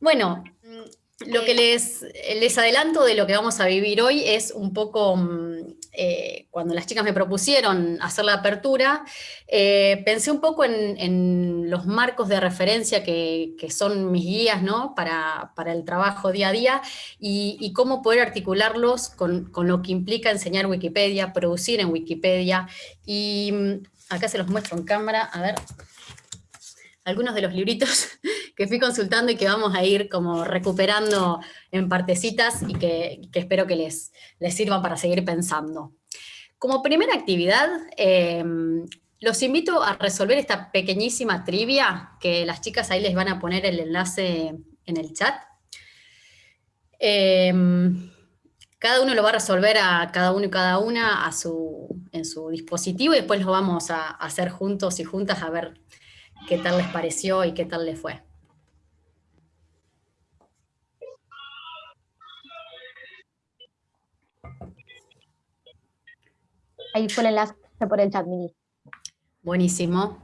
Bueno, mm, lo que les, les adelanto de lo que vamos a vivir hoy es un poco, mm, eh, cuando las chicas me propusieron hacer la apertura, eh, pensé un poco en, los marcos de referencia que, son mis guías ¿no? para, el trabajo día a día y, cómo poder articularlos con, con, lo que implica enseñar Wikipedia, producir en Wikipedia. Y mm, acá se los muestro en cámara, a ver, algunos de los libritos que fui consultando y que vamos a ir como recuperando en partecitas y que, espero que les, les sirvan para seguir pensando. Como primera actividad, eh, los invito a resolver esta pequeñísima trivia, que las chicas ahí les van a poner el enlace en el chat. Eh, cada uno lo va a resolver a cada uno y cada una a su, en su dispositivo y después lo vamos a hacer juntos y juntas a ver qué tal les pareció y qué tal les fue. Ahí fue el enlace por el chat, Mini. Buenísimo.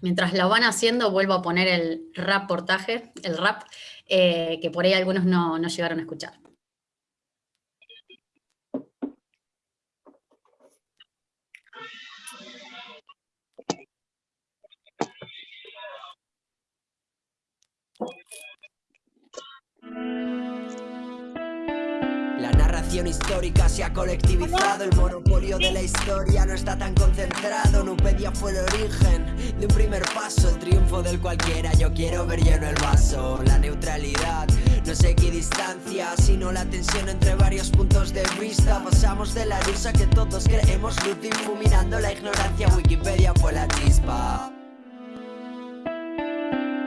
Mientras lo van haciendo, vuelvo a poner el reportaje, el rap, eh, que por ahí algunos no llegaron a escuchar. La narración histórica se ha colectivizado, el monopolio de la historia no está tan concentrado. Nupedia fue el origen de un primer paso, el triunfo del cualquiera. Yo quiero ver lleno el vaso, la neutralidad. No sé qué distancia, sino la tensión entre varios puntos de vista. Pasamos de la risa que todos creemos, luz difuminando la ignorancia. Wikipedia fue la chispa.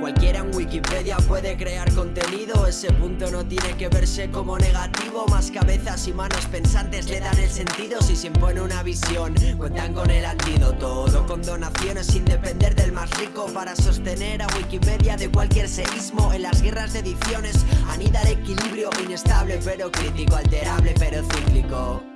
Cualquiera en Wikipedia puede crear contenido. Ese punto no tiene que verse como negativo. Más cabezas y manos pensantes le dan el sentido. Si se impone una visión, cuentan con el antídoto. Todo con donaciones sin depender del más rico. Para sostener a Wikimedia de cualquier seísmo En las guerras de ediciones anida el equilibrio Inestable pero crítico, alterable pero cíclico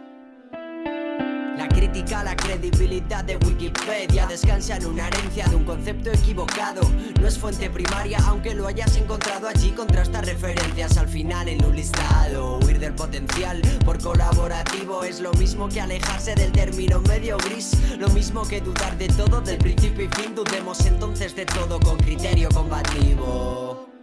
la crítica a la credibilidad de Wikipedia descansa en una herencia de un concepto equivocado. No es fuente primaria, aunque lo hayas encontrado allí Contrasta referencias al final en un listado. Huir del potencial por colaborativo Es lo mismo que alejarse del término medio gris. Lo mismo que dudar de todo, del principio y fin. Dudemos entonces de todo con criterio combativo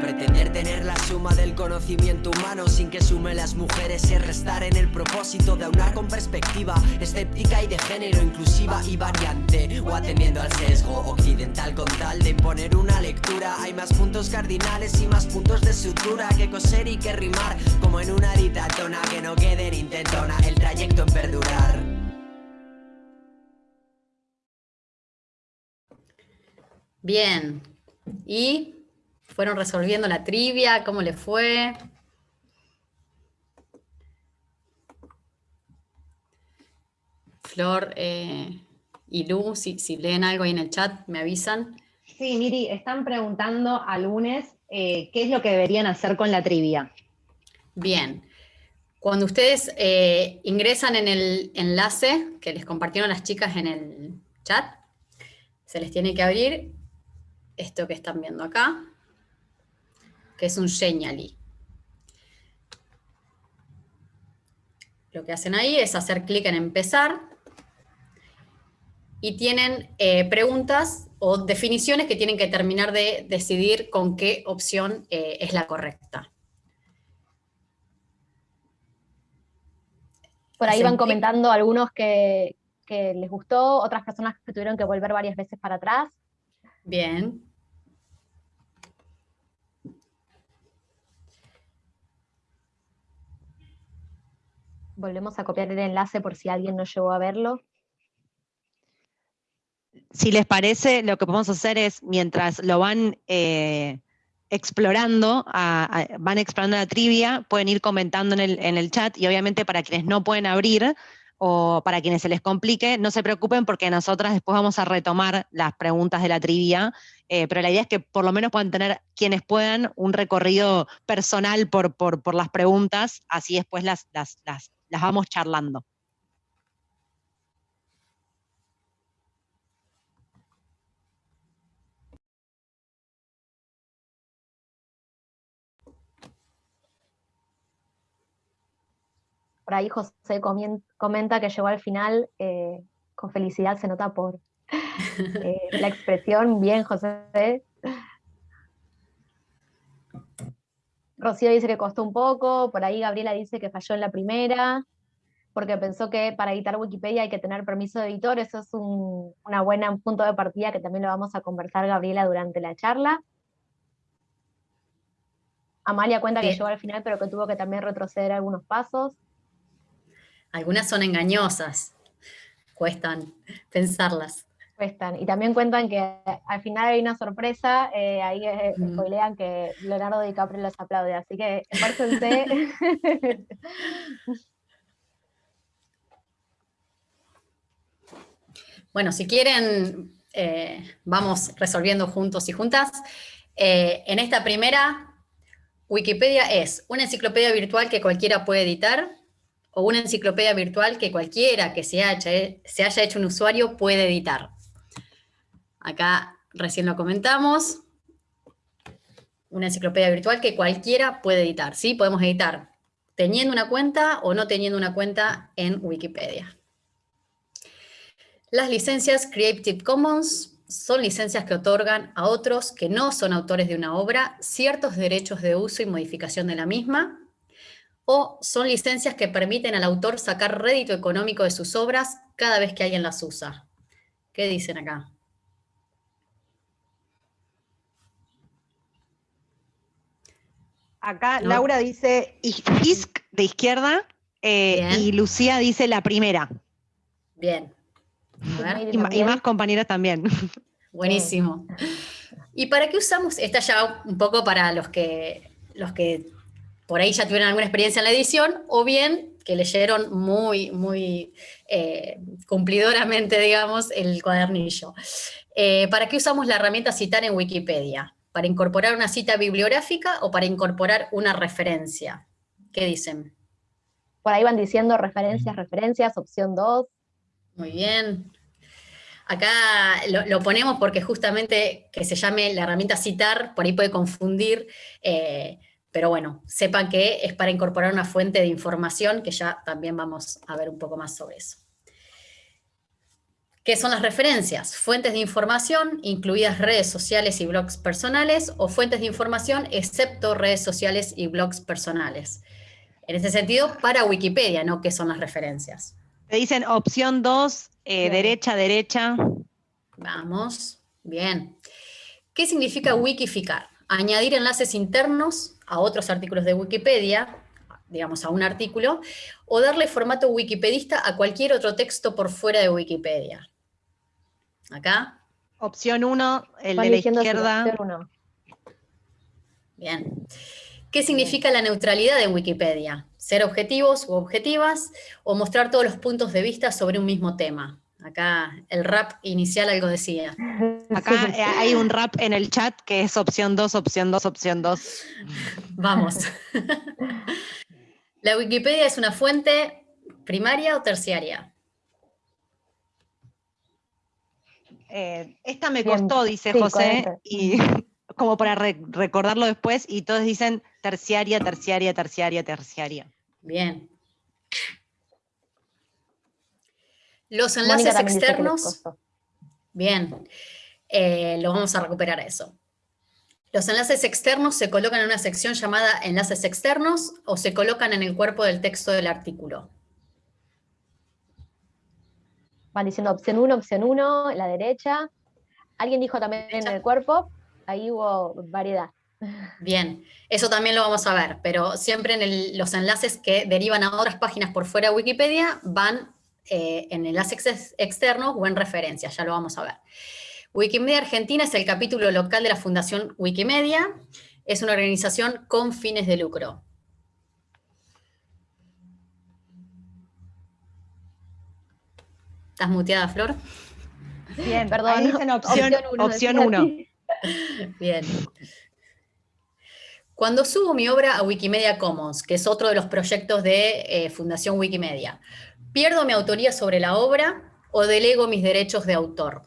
Pretender tener la suma del conocimiento humano sin que sume las mujeres y restar en el propósito de aunar con perspectiva escéptica y de género inclusiva y variante o atendiendo al sesgo occidental con tal de imponer una lectura. Hay más puntos cardinales y más puntos de sutura que coser y que rimar como en una ditatona que no quede en intentona el trayecto en perdurar. Bien, y fueron resolviendo la trivia, cómo le fue. Flor eh, y Lu, si, leen algo ahí en el chat, me avisan. Sí, Miri, están preguntando a lunes eh, qué es lo que deberían hacer con la trivia. Bien. Cuando ustedes eh, ingresan en el enlace que les compartieron las chicas en el chat, se les tiene que abrir esto que están viendo acá que es un Genially. Lo que hacen ahí es hacer clic en empezar y tienen eh, preguntas o definiciones que tienen que terminar de decidir con qué opción eh, es la correcta. Por ahí van comentando algunos que, que les gustó, otras personas que tuvieron que volver varias veces para atrás. Bien. Volvemos a copiar el enlace por si alguien no llegó a verlo. Si les parece, lo que podemos hacer es, mientras lo van eh, explorando, van explorando la trivia, pueden ir comentando en el, en el chat, y obviamente para quienes no pueden abrir, o para quienes se les complique, no se preocupen porque nosotras después vamos a retomar las preguntas de la trivia, eh, pero la idea es que por lo menos puedan tener, quienes puedan, un recorrido personal por, por, las preguntas, así después las, las, las vamos charlando. Por ahí José comenta que llegó al final, eh, con felicidad se nota por eh, la expresión, bien José, Rocío dice que costó un poco, por ahí Gabriela dice que falló en la primera, porque pensó que para editar Wikipedia hay que tener permiso de editor, eso es un una buena punto de partida que también lo vamos a conversar Gabriela durante la charla. Amalia cuenta que llegó al final, pero que tuvo que también retroceder algunos pasos. Algunas son engañosas, cuestan pensarlas. Cuestan. Y también cuentan que al final hay una sorpresa, eh, ahí spoilean que Leonardo DiCaprio los aplaude, así que esfuércense. bueno, si quieren, eh, vamos resolviendo juntos y juntas. en esta primera Wikipedia es una enciclopedia virtual que cualquiera puede editar o una enciclopedia virtual que cualquiera que se haya, se haya hecho un usuario puede editar. Acá recién lo comentamos. Una enciclopedia virtual que cualquiera puede editar. ¿sí? Podemos editar teniendo una cuenta o no teniendo una cuenta en Wikipedia. Las licencias Creative Commons son licencias que otorgan a otros que no son autores de una obra ciertos derechos de uso y modificación de la misma, o son licencias que permiten al autor sacar rédito económico de sus obras cada vez que alguien las usa. ¿Qué dicen acá? Acá Laura dice ISC de izquierda eh, y Lucía dice la primera. Bien. Y, más compañeras también. Buenísimo. ¿Y para qué usamos? Esta ya un poco para los que, los que por ahí ya tuvieron alguna experiencia en la edición, o bien que leyeron muy, muy eh, cumplidoramente, digamos, el cuadernillo. Eh, ¿Para qué usamos la herramienta citar en Wikipedia? ¿Para incorporar una cita bibliográfica o para incorporar una referencia? ¿Qué dicen? Por ahí van diciendo referencias, referencias, opción 2. Muy bien. Acá lo, ponemos porque justamente que se llame la herramienta citar, por ahí puede confundir, eh, pero bueno, sepan que es para incorporar una fuente de información, que ya también vamos a ver un poco más sobre eso. ¿Qué son las referencias? Fuentes de información, incluidas redes sociales y blogs personales, o fuentes de información excepto redes sociales y blogs personales. En ese sentido, para Wikipedia, ¿no? ¿Qué son las referencias? Te dicen opción 2, eh, derecha, derecha. Vamos, bien. ¿Qué significa wikificar? Añadir enlaces internos a otros artículos de Wikipedia, digamos a un artículo, o darle formato wikipedista a cualquier otro texto por fuera de Wikipedia. Acá. Opción 1, el de la izquierda. Bien. ¿Qué significa la neutralidad en Wikipedia? Ser objetivos u objetivas, o mostrar todos los puntos de vista sobre un mismo tema. Acá el rap inicial algo decía. Acá eh, hay un rap en el chat que es opción 2, opción 2, opción 2. Vamos. ¿La Wikipedia es una fuente primaria o terciaria? Eh, esta me costó, dice José, y como para recordarlo después, y todos dicen terciaria, terciaria, terciaria, terciaria. Bien. Los enlaces externos. Bien, eh, lo vamos a recuperar eso. Los enlaces externos se colocan en una sección llamada enlaces externos o se colocan en el cuerpo del texto del artículo. Van diciendo opción 1, opción 1, la derecha. Alguien dijo también en el cuerpo, ahí hubo variedad. Bien, eso también lo vamos a ver, pero siempre en los enlaces que derivan a otras páginas por fuera de Wikipedia van eh, en enlaces externos o en referencias, ya lo vamos a ver. Wikimedia Argentina es el capítulo local de la Fundación Wikimedia, es una organización con fines de lucro. ¿Estás muteada, Flor? Bien, perdón. opción 1. Bien. Cuando subo mi obra a Wikimedia Commons, que es otro de los proyectos de eh, Fundación Wikimedia, ¿Pierdo mi autoría sobre la obra o delego mis derechos de autor?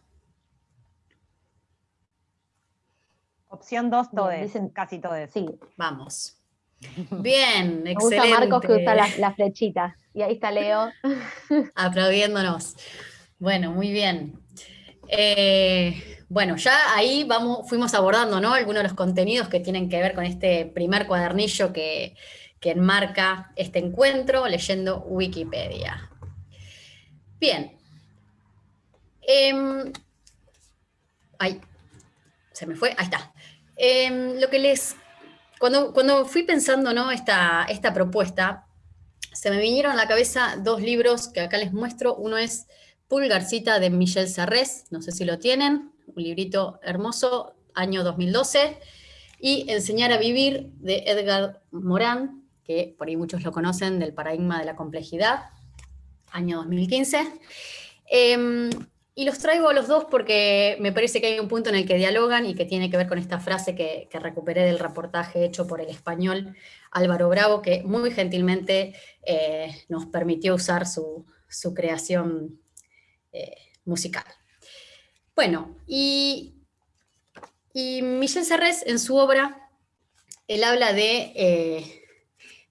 Opción 2, todos, dicen casi todos. Sí. Vamos. Bien, Me excelente. gusta Marcos que usa la, la flechita. Y ahí está Leo. Aplaudiéndonos. Bueno, muy bien. Eh, bueno, ya ahí vamos, fuimos abordando ¿no? algunos de los contenidos que tienen que ver con este primer cuadernillo que, que enmarca este encuentro, leyendo Wikipedia. Bien. Em, ay, se me fue, ahí está. Em, lo que les, cuando, cuando fui pensando ¿no? esta, esta propuesta, se me vinieron a la cabeza dos libros que acá les muestro. Uno es Pulgarcita de Michel Serres, no sé si lo tienen, un librito hermoso, año 2012, y Enseñar a Vivir de Edgar Morin, que por ahí muchos lo conocen, del paradigma de la complejidad, año 2015. Eh, y los traigo a los dos porque me parece que hay un punto en el que dialogan y que tiene que ver con esta frase que, recuperé del reportaje hecho por el español Álvaro Bravo, que muy gentilmente eh, nos permitió usar su, su creación eh, musical. Bueno, y, y Michel Serres en su obra, él habla de, eh,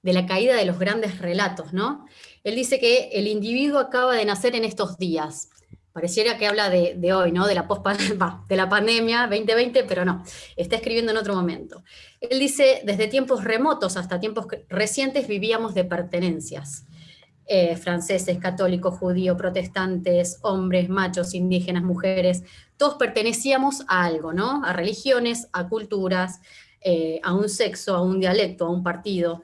de la caída de los grandes relatos, ¿no? Él dice que el individuo acaba de nacer en estos días, pareciera que habla de, hoy, ¿no? De la, post de la pandemia 2020, pero no, está escribiendo en otro momento. Él dice, desde tiempos remotos hasta tiempos recientes vivíamos de pertenencias. Eh, franceses, católicos, judíos, protestantes, hombres, machos, indígenas, mujeres, todos pertenecíamos a algo, ¿no? A religiones, a culturas, eh, a un sexo, a un dialecto, a un partido.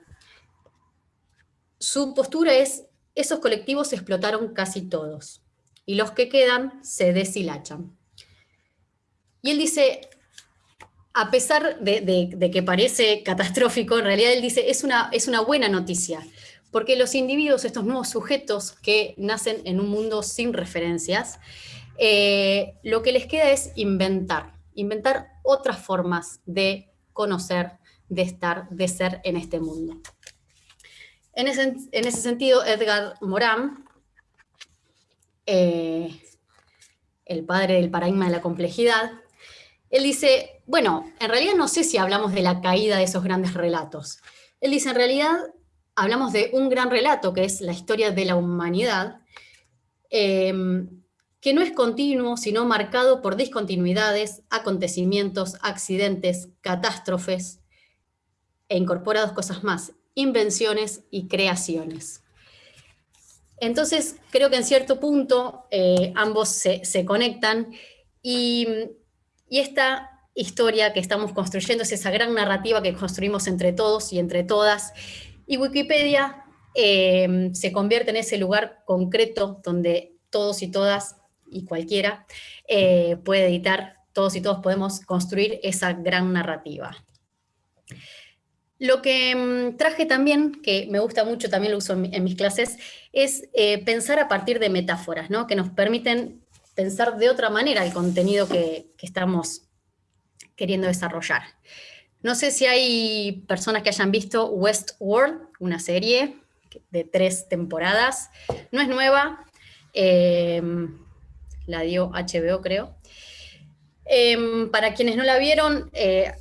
Su postura es, esos colectivos explotaron casi todos y los que quedan se deshilachan. Y él dice, a pesar de, que parece catastrófico, en realidad él dice, es una, es una buena noticia, porque los individuos, estos nuevos sujetos que nacen en un mundo sin referencias, eh, lo que les queda es inventar, inventar otras formas de conocer, de estar, de ser en este mundo. En ese, en ese sentido, Edgar Morin eh, el padre del paradigma de la complejidad, él dice, bueno, en realidad no sé si hablamos de la caída de esos grandes relatos. Él dice, en realidad hablamos de un gran relato, que es la historia de la humanidad, eh, que no es continuo, sino marcado por discontinuidades, acontecimientos, accidentes, catástrofes, e incorpora dos cosas más, invenciones y creaciones. Entonces, creo que en cierto punto eh, ambos se, conectan y, y, esta historia que estamos construyendo es esa gran narrativa que construimos entre todos y entre todas. Y Wikipedia eh, se convierte en ese lugar concreto donde todos y todas y cualquiera eh, puede editar, todos y todos podemos construir esa gran narrativa. Lo que mmm, traje también, que me gusta mucho, también lo uso en, mis clases, es eh, pensar a partir de metáforas, ¿no? que nos permiten pensar de otra manera el contenido que, estamos queriendo desarrollar. No sé si hay personas que hayan visto Westworld, una serie de tres temporadas. No es nueva, eh, la dio HBO creo. Eh, para quienes no la vieron, eh,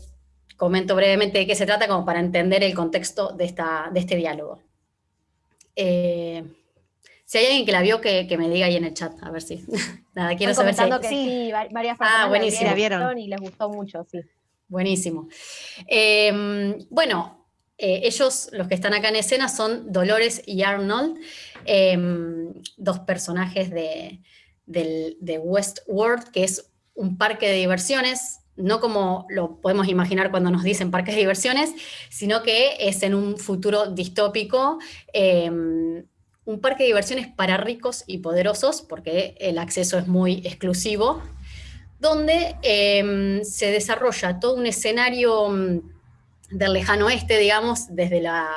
comento brevemente de qué se trata como para entender el contexto de, esta, de este diálogo. Eh, si hay alguien que la vio, que, que, me diga ahí en el chat, a ver si. Nada, quiero Están saber que si. sí, varias personas ah, buenísimo. la vieron y les gustó mucho, sí. Buenísimo. Eh, bueno, eh, ellos, los que están acá en escena, son Dolores y Arnold, eh, dos personajes de, de, de Westworld, que es un parque de diversiones no como lo podemos imaginar cuando nos dicen parques de diversiones, sino que es en un futuro distópico, eh, un parque de diversiones para ricos y poderosos, porque el acceso es muy exclusivo, donde eh, se desarrolla todo un escenario del lejano oeste, digamos, desde la,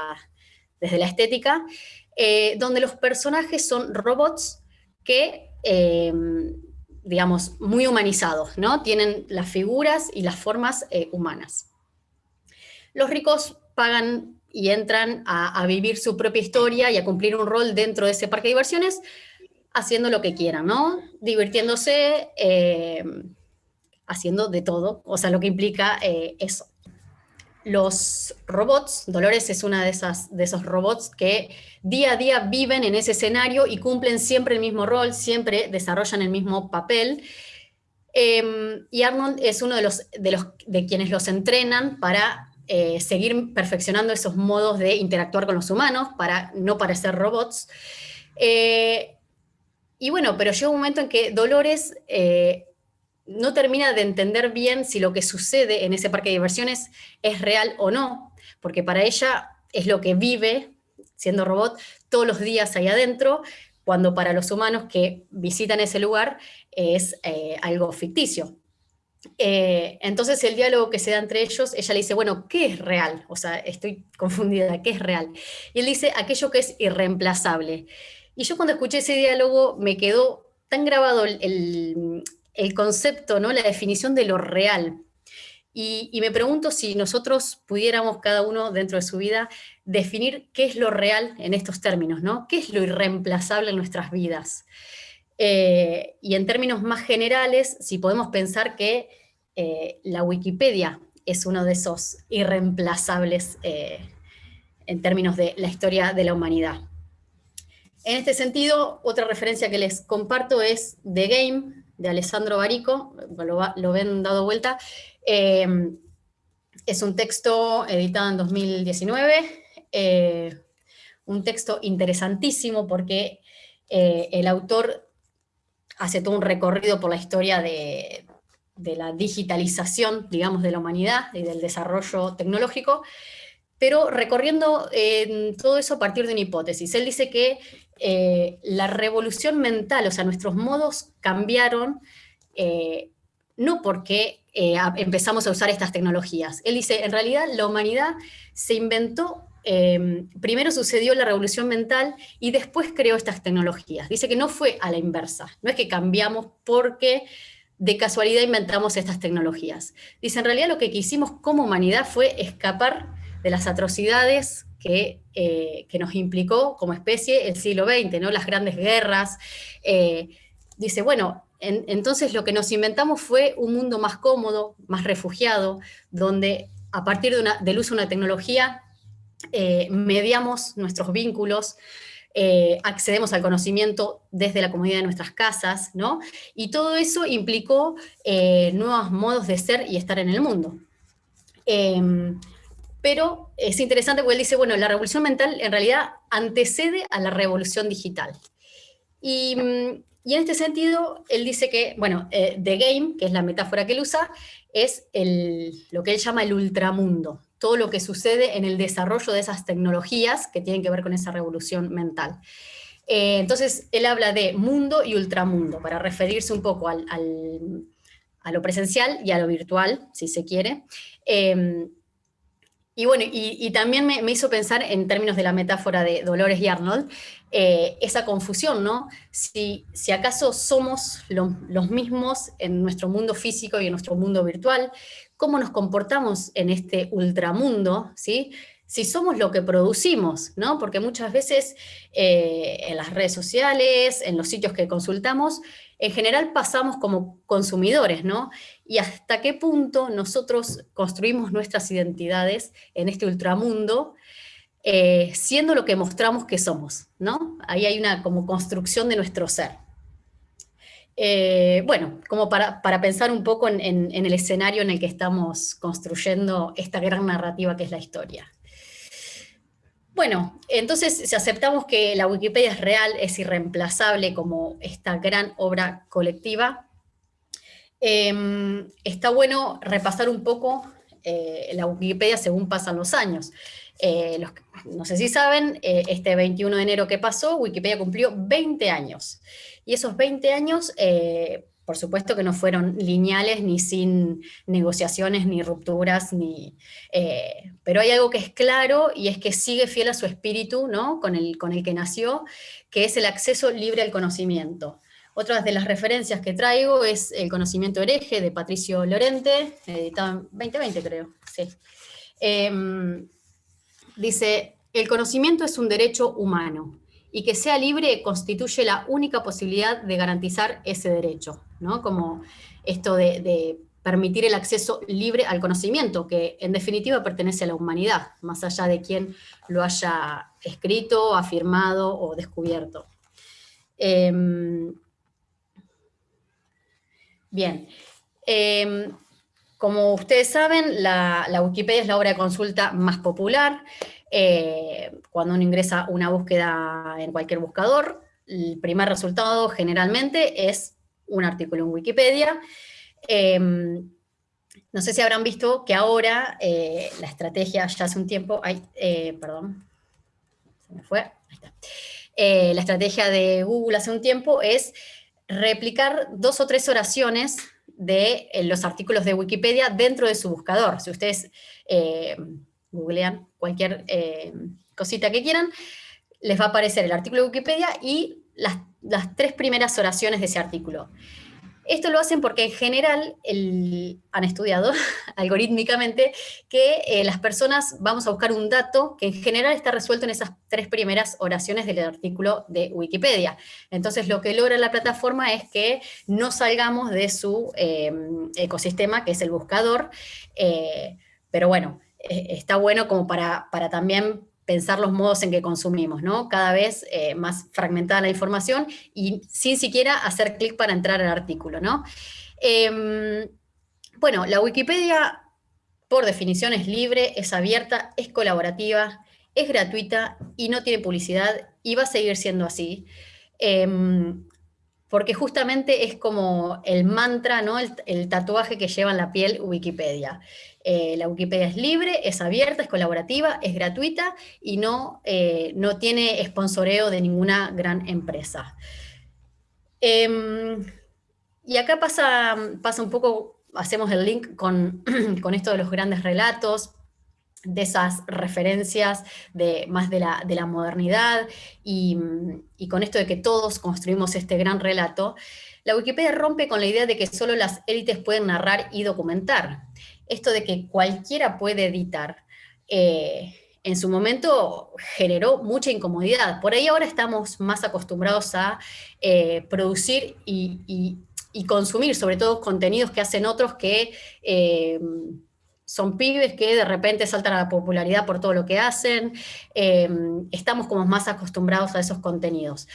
desde la estética, eh, donde los personajes son robots que eh, digamos, muy humanizados, ¿no? Tienen las figuras y las formas eh, humanas. Los ricos pagan y entran a, vivir su propia historia y a cumplir un rol dentro de ese parque de diversiones, haciendo lo que quieran, ¿no? Divirtiéndose, eh, haciendo de todo, o sea, lo que implica eh, eso. Los robots, Dolores es una de, esas, de esos robots que día a día viven en ese escenario y cumplen siempre el mismo rol, siempre desarrollan el mismo papel. Em, y Arnold es uno de, los, de, los, de quienes los entrenan para eh, seguir perfeccionando esos modos de interactuar con los humanos, para no parecer robots. Eh, y bueno, pero llega un momento en que Dolores eh, no termina de entender bien si lo que sucede en ese parque de diversiones es real o no, porque para ella es lo que vive, siendo robot, todos los días ahí adentro, cuando para los humanos que visitan ese lugar es eh, algo ficticio. Eh, entonces el diálogo que se da entre ellos, ella le dice, bueno, ¿qué es real? O sea, estoy confundida, ¿qué es real? Y él dice, aquello que es irreemplazable. Y yo cuando escuché ese diálogo me quedó tan grabado el, el concepto, ¿no? la definición de lo real. Y, me pregunto si nosotros pudiéramos cada uno dentro de su vida definir qué es lo real en estos términos, ¿no? ¿Qué es lo irreemplazable en nuestras vidas? Eh, y en términos más generales, si podemos pensar que eh, la Wikipedia es uno de esos irreemplazables eh, en términos de la historia de la humanidad. En este sentido, otra referencia que les comparto es The Game, de Alessandro Barico, lo, ven dado vuelta, em, es un texto editado en 2019, eh, un texto interesantísimo porque eh, el autor hace todo un recorrido por la historia de, la digitalización, digamos, de la humanidad y del desarrollo tecnológico, pero recorriendo todo eso a partir de una hipótesis. Él dice que eh, la revolución mental, o sea, nuestros modos cambiaron, eh, no porque eh, empezamos a usar estas tecnologías. Él dice, en realidad la humanidad se inventó, em, primero sucedió la revolución mental y después creó estas tecnologías. Dice que no fue a la inversa, no es que cambiamos porque de casualidad inventamos estas tecnologías. Dice, en realidad lo que quisimos como humanidad fue escapar de las atrocidades eh, que, nos implicó como especie el siglo XX, ¿no? las grandes guerras. Eh, dice, bueno, entonces lo que nos inventamos fue un mundo más cómodo, más refugiado, donde a partir de del uso de una tecnología eh, mediamos nuestros vínculos, accedemos al conocimiento desde la comunidad de nuestras casas, ¿no? Y todo eso implicó nuevos modos de ser y estar en el mundo. Pero es interesante porque él dice, bueno, la revolución mental en realidad antecede a la revolución digital. Y, mm, en este sentido, él dice que, bueno, eh, The Game, que es la metáfora que él usa, es lo que él llama el ultramundo, todo lo que sucede en el desarrollo de esas tecnologías que tienen que ver con esa revolución mental. Eh, entonces, él habla de mundo y ultramundo, para referirse un poco al, a lo presencial y a lo virtual, si se quiere. Eh, y bueno, y, también me, hizo pensar en términos de la metáfora de Dolores y Arnold, eh, esa confusión, ¿no? Si, si acaso somos los mismos en nuestro mundo físico y en nuestro mundo virtual, ¿cómo nos comportamos en este ultramundo, ¿sí? si somos lo que producimos, ¿no? Porque muchas veces eh, en las redes sociales, en los sitios que consultamos, en general pasamos como consumidores, ¿no? Y hasta qué punto nosotros construimos nuestras identidades en este ultramundo, eh, siendo lo que mostramos que somos, ¿no? Ahí hay una como construcción de nuestro ser. Eh, bueno, como para, pensar un poco en el escenario en el que estamos construyendo esta gran narrativa que es la historia. Bueno, entonces si aceptamos que la Wikipedia es real, es irreemplazable como esta gran obra colectiva, em, está bueno repasar un poco eh, la Wikipedia según pasan los años. Eh, no sé si saben, eh, este 21 de enero que pasó, Wikipedia cumplió 20 años. Y esos 20 años por supuesto que no fueron lineales, ni sin negociaciones, ni rupturas, ni, pero hay algo que es claro y es que sigue fiel a su espíritu ¿no? con, el, con el que nació, que es el acceso libre al conocimiento. Otra de las referencias que traigo es El conocimiento hereje de Patricio Lorente, editado en 2020 creo. Em, dice, el conocimiento es un derecho humano y que sea libre constituye la única posibilidad de garantizar ese derecho, ¿no? Como esto de, permitir el acceso libre al conocimiento, que en definitiva pertenece a la humanidad, más allá de quien lo haya escrito, afirmado o descubierto. Em, bien, em, como ustedes saben, la, Wikipedia es la obra de consulta más popular. Eh, cuando uno ingresa una búsqueda en cualquier buscador, el primer resultado generalmente es un artículo en Wikipedia, Em, no sé si habrán visto que ahora eh, la estrategia ya hace un tiempo, eh, perdón, se me fue, la estrategia de Google hace un tiempo es replicar dos o tres oraciones de los artículos de Wikipedia dentro de su buscador. Si ustedes googlean cualquier cosita que quieran, les va a aparecer el artículo de Wikipedia y las, las tres primeras oraciones de ese artículo. Esto lo hacen porque en general han estudiado algorítmicamente que eh, las personas vamos a buscar un dato que en general está resuelto en esas tres primeras oraciones del artículo de Wikipedia. Entonces lo que logra la plataforma es que no salgamos de su em, ecosistema, que es el buscador, eh, pero bueno, eh, está bueno como para, para también pensar los modos en que consumimos, ¿no? Cada vez eh, más fragmentada la información y sin siquiera hacer clic para entrar al artículo, ¿no? Em, bueno, la Wikipedia, por definición, es libre, es abierta, es colaborativa, es gratuita y no tiene publicidad y va a seguir siendo así. Em, porque justamente es como el mantra, ¿no? el, tatuaje que lleva en la piel Wikipedia. Eh, la Wikipedia es libre, es abierta, es colaborativa, es gratuita y no, eh, no tiene sponsoreo de ninguna gran empresa. Em, y acá pasa, pasa un poco, hacemos el link con, con esto de los grandes relatos, de esas referencias de, más de la, de la modernidad y, y, con esto de que todos construimos este gran relato, la Wikipedia rompe con la idea de que solo las élites pueden narrar y documentar esto de que cualquiera puede editar, eh, en su momento generó mucha incomodidad. Por ahí ahora estamos más acostumbrados a eh, producir y, consumir, sobre todo contenidos que hacen otros que eh, son pibes que de repente saltan a la popularidad por todo lo que hacen. estamos como más acostumbrados a esos contenidos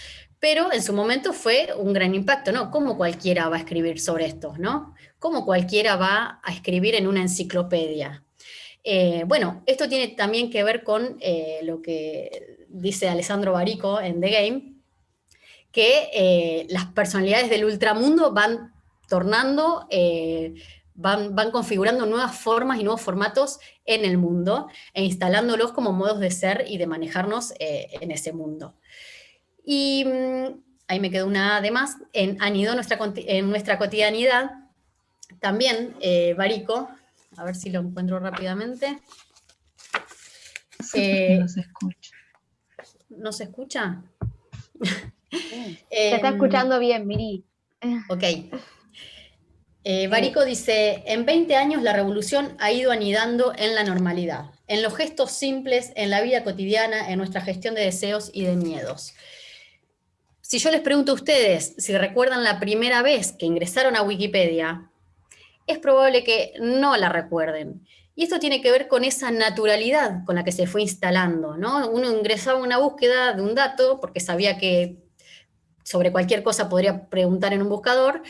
pero en su momento fue un gran impacto, ¿no? ¿Cómo cualquiera va a escribir sobre esto, no? ¿Cómo cualquiera va a escribir en una enciclopedia? Eh, bueno, esto tiene también que ver con eh, lo que dice Alessandro Barico en The Game, que eh, las personalidades del ultramundo van tornando, van, van configurando nuevas formas y nuevos formatos en el mundo e instalándolos como modos de ser y de manejarnos en ese mundo. Y mm, ahí me quedó una de más, en Anido nuestra, en nuestra cotidianidad, también eh, Barico, a ver si lo encuentro rápidamente. Eh, no se escucha. ¿No se escucha? se está em, escuchando bien, Miri. Ok. Eh, Barico dice, en 20 años la revolución ha ido anidando en la normalidad, en los gestos simples, en la vida cotidiana, en nuestra gestión de deseos y de miedos. Si yo les pregunto a ustedes si recuerdan la primera vez que ingresaron a Wikipedia, es probable que no la recuerden. Y esto tiene que ver con esa naturalidad con la que se fue instalando, ¿no? Uno ingresaba a una búsqueda de un dato porque sabía que sobre cualquier cosa podría preguntar en un buscador,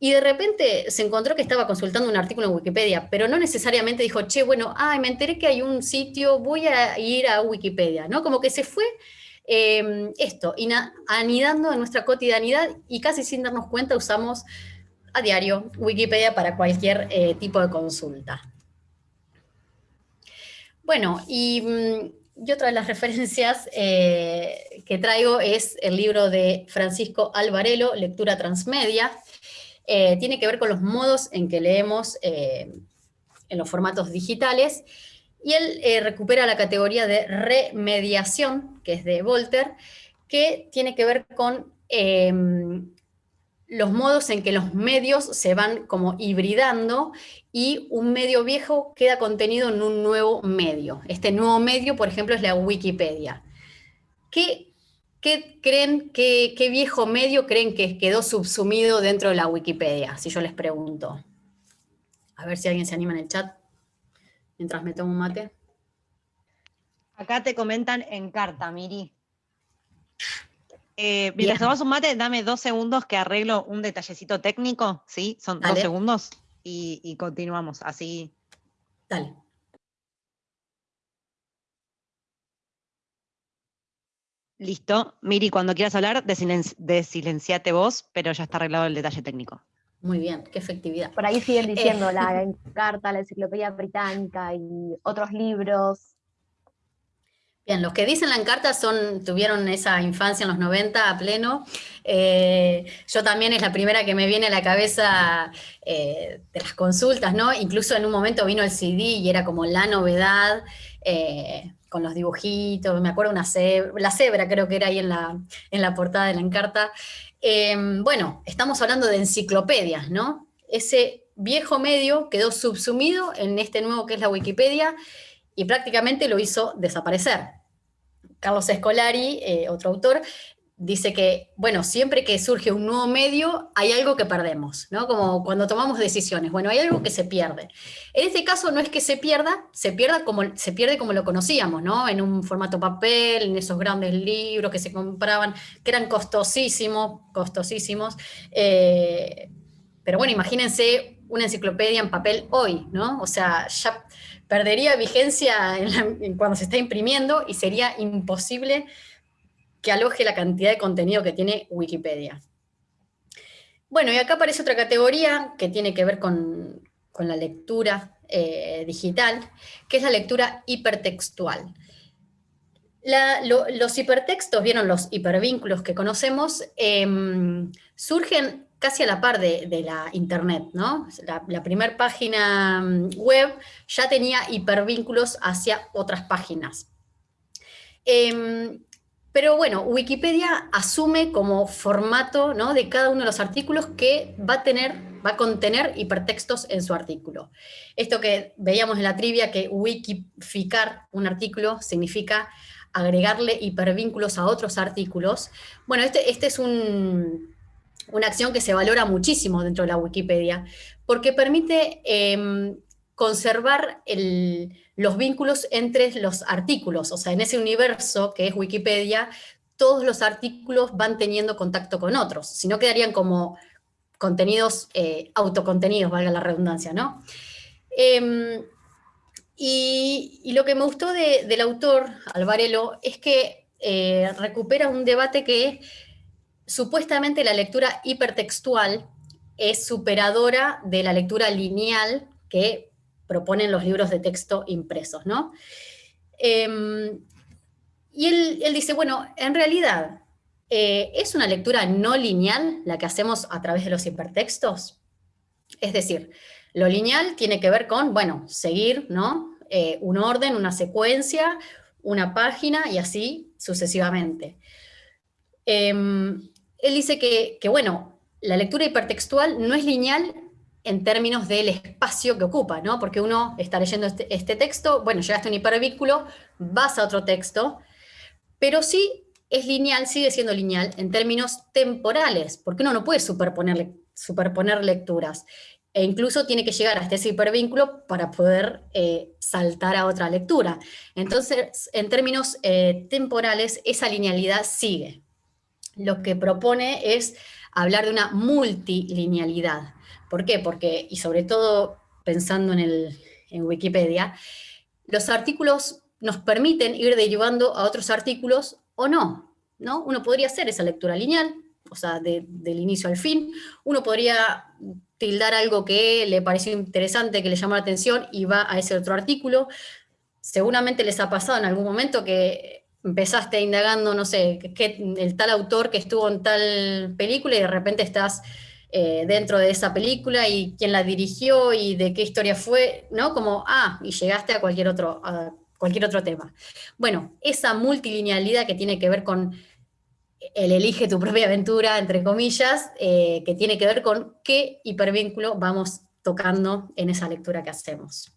y de repente se encontró que estaba consultando un artículo en Wikipedia, pero no necesariamente dijo, che, bueno, ay, me enteré que hay un sitio, voy a ir a Wikipedia, ¿no? Como que se fue Em, esto, anidando en nuestra cotidianidad y casi sin darnos cuenta usamos a diario Wikipedia para cualquier eh, tipo de consulta. Bueno, y, mm, otra de las referencias eh, que traigo es el libro de Francisco Alvarelo, Lectura Transmedia. Eh, tiene que ver con los modos en que leemos en los formatos digitales y él eh, recupera la categoría de remediación, que es de Volter, que tiene que ver con em, los modos en que los medios se van como hibridando y un medio viejo queda contenido en un nuevo medio. Este nuevo medio, por ejemplo, es la Wikipedia. ¿Qué, creen, qué, qué viejo medio creen que quedó subsumido dentro de la Wikipedia, si yo les pregunto? A ver si alguien se anima en el chat, mientras me tomo un mate. Acá te comentan en carta, Miri. Eh, mientras tomas un mate, dame dos segundos que arreglo un detallecito técnico, ¿sí? Son dos segundos y, y continuamos, así. Dale. Listo. Miri, cuando quieras hablar, desilenciate vos, pero ya está arreglado el detalle técnico. Muy bien, qué efectividad. Por ahí siguen diciendo la carta, la enciclopedia británica y otros libros. Bien, los que dicen la encarta son, tuvieron esa infancia en los 90 a pleno. Eh, yo también es la primera que me viene a la cabeza eh, de las consultas, ¿no? Incluso en un momento vino el CD y era como la novedad. Eh, con los dibujitos, me acuerdo una cebra, la cebra creo que era ahí en la, en la portada de la encarta. Em, bueno, estamos hablando de enciclopedias, ¿no? Ese viejo medio quedó subsumido en este nuevo que es la Wikipedia y prácticamente lo hizo desaparecer. Carlos Escolari, eh, otro autor, dice que, bueno, siempre que surge un nuevo medio, hay algo que perdemos, ¿no? Como cuando tomamos decisiones, bueno, hay algo que se pierde. En este caso no es que se pierda, se, pierda como, se pierde como lo conocíamos, ¿no? En un formato papel, en esos grandes libros que se compraban, que eran costosísimos, costosísimos. Eh, pero bueno, imagínense una enciclopedia en papel hoy, ¿no? O sea, ya perdería vigencia cuando se está imprimiendo y sería imposible que aloje la cantidad de contenido que tiene Wikipedia. Bueno, y acá aparece otra categoría que tiene que ver con, la lectura eh, digital, que es la lectura hipertextual. los hipertextos, vieron los hipervínculos que conocemos, em, surgen casi a la par de, la internet, ¿no? La, primera página mm, web ya tenía hipervínculos hacia otras páginas. Em, pero bueno, Wikipedia asume como formato ¿no? de cada uno de los artículos que va a, tener, va a contener hipertextos en su artículo. Esto que veíamos en la trivia, que wikificar un artículo significa agregarle hipervínculos a otros artículos. Bueno, este, este es una acción que se valora muchísimo dentro de la Wikipedia, porque permite em, conservar los vínculos entre los artículos, o sea, en ese universo que es Wikipedia, todos los artículos van teniendo contacto con otros, si no quedarían como contenidos eh, autocontenidos, valga la redundancia, ¿no? Em, y, lo que me gustó del autor, Alvarelo, es que eh, recupera un debate que supuestamente la lectura hipertextual es superadora de la lectura lineal que proponen los libros de texto impresos, ¿no? Em, y él, dice, bueno, en realidad, eh, ¿es una lectura no lineal la que hacemos a través de los hipertextos? Es decir, lo lineal tiene que ver con, bueno, seguir, ¿no? Eh, un orden, una secuencia, una página y así sucesivamente. Em, él dice que, que, bueno, la lectura hipertextual no es lineal en términos del espacio que ocupa, ¿no? Porque uno está leyendo este, este, texto, bueno, llegaste a un hipervínculo, vas a otro texto, pero sí es lineal, sigue siendo lineal en términos temporales, porque uno no puede superponer, superponer lecturas, e incluso tiene que llegar hasta ese hipervínculo para poder eh, saltar a otra lectura. Entonces, en términos eh, temporales, esa linealidad sigue. Lo que propone es hablar de una multilinealidad, ¿Por qué? Porque, y sobre todo pensando en, el, en Wikipedia, los artículos nos permiten ir derivando a otros artículos o no, ¿no? Uno podría hacer esa lectura lineal, o sea, del inicio al fin, uno podría tildar algo que le pareció interesante, que le llamó la atención y va a ese otro artículo. Seguramente les ha pasado en algún momento que empezaste indagando, no sé, que el tal autor que estuvo en tal película y de repente estás eh, dentro de esa película y quién la dirigió y de qué historia fue, ¿no? Como, ah, y llegaste a cualquier otro, cualquier otro tema. Bueno, esa multilinealidad que tiene que ver con el elige tu propia aventura, entre comillas, eh, que tiene que ver con qué hipervínculo vamos tocando en esa lectura que hacemos.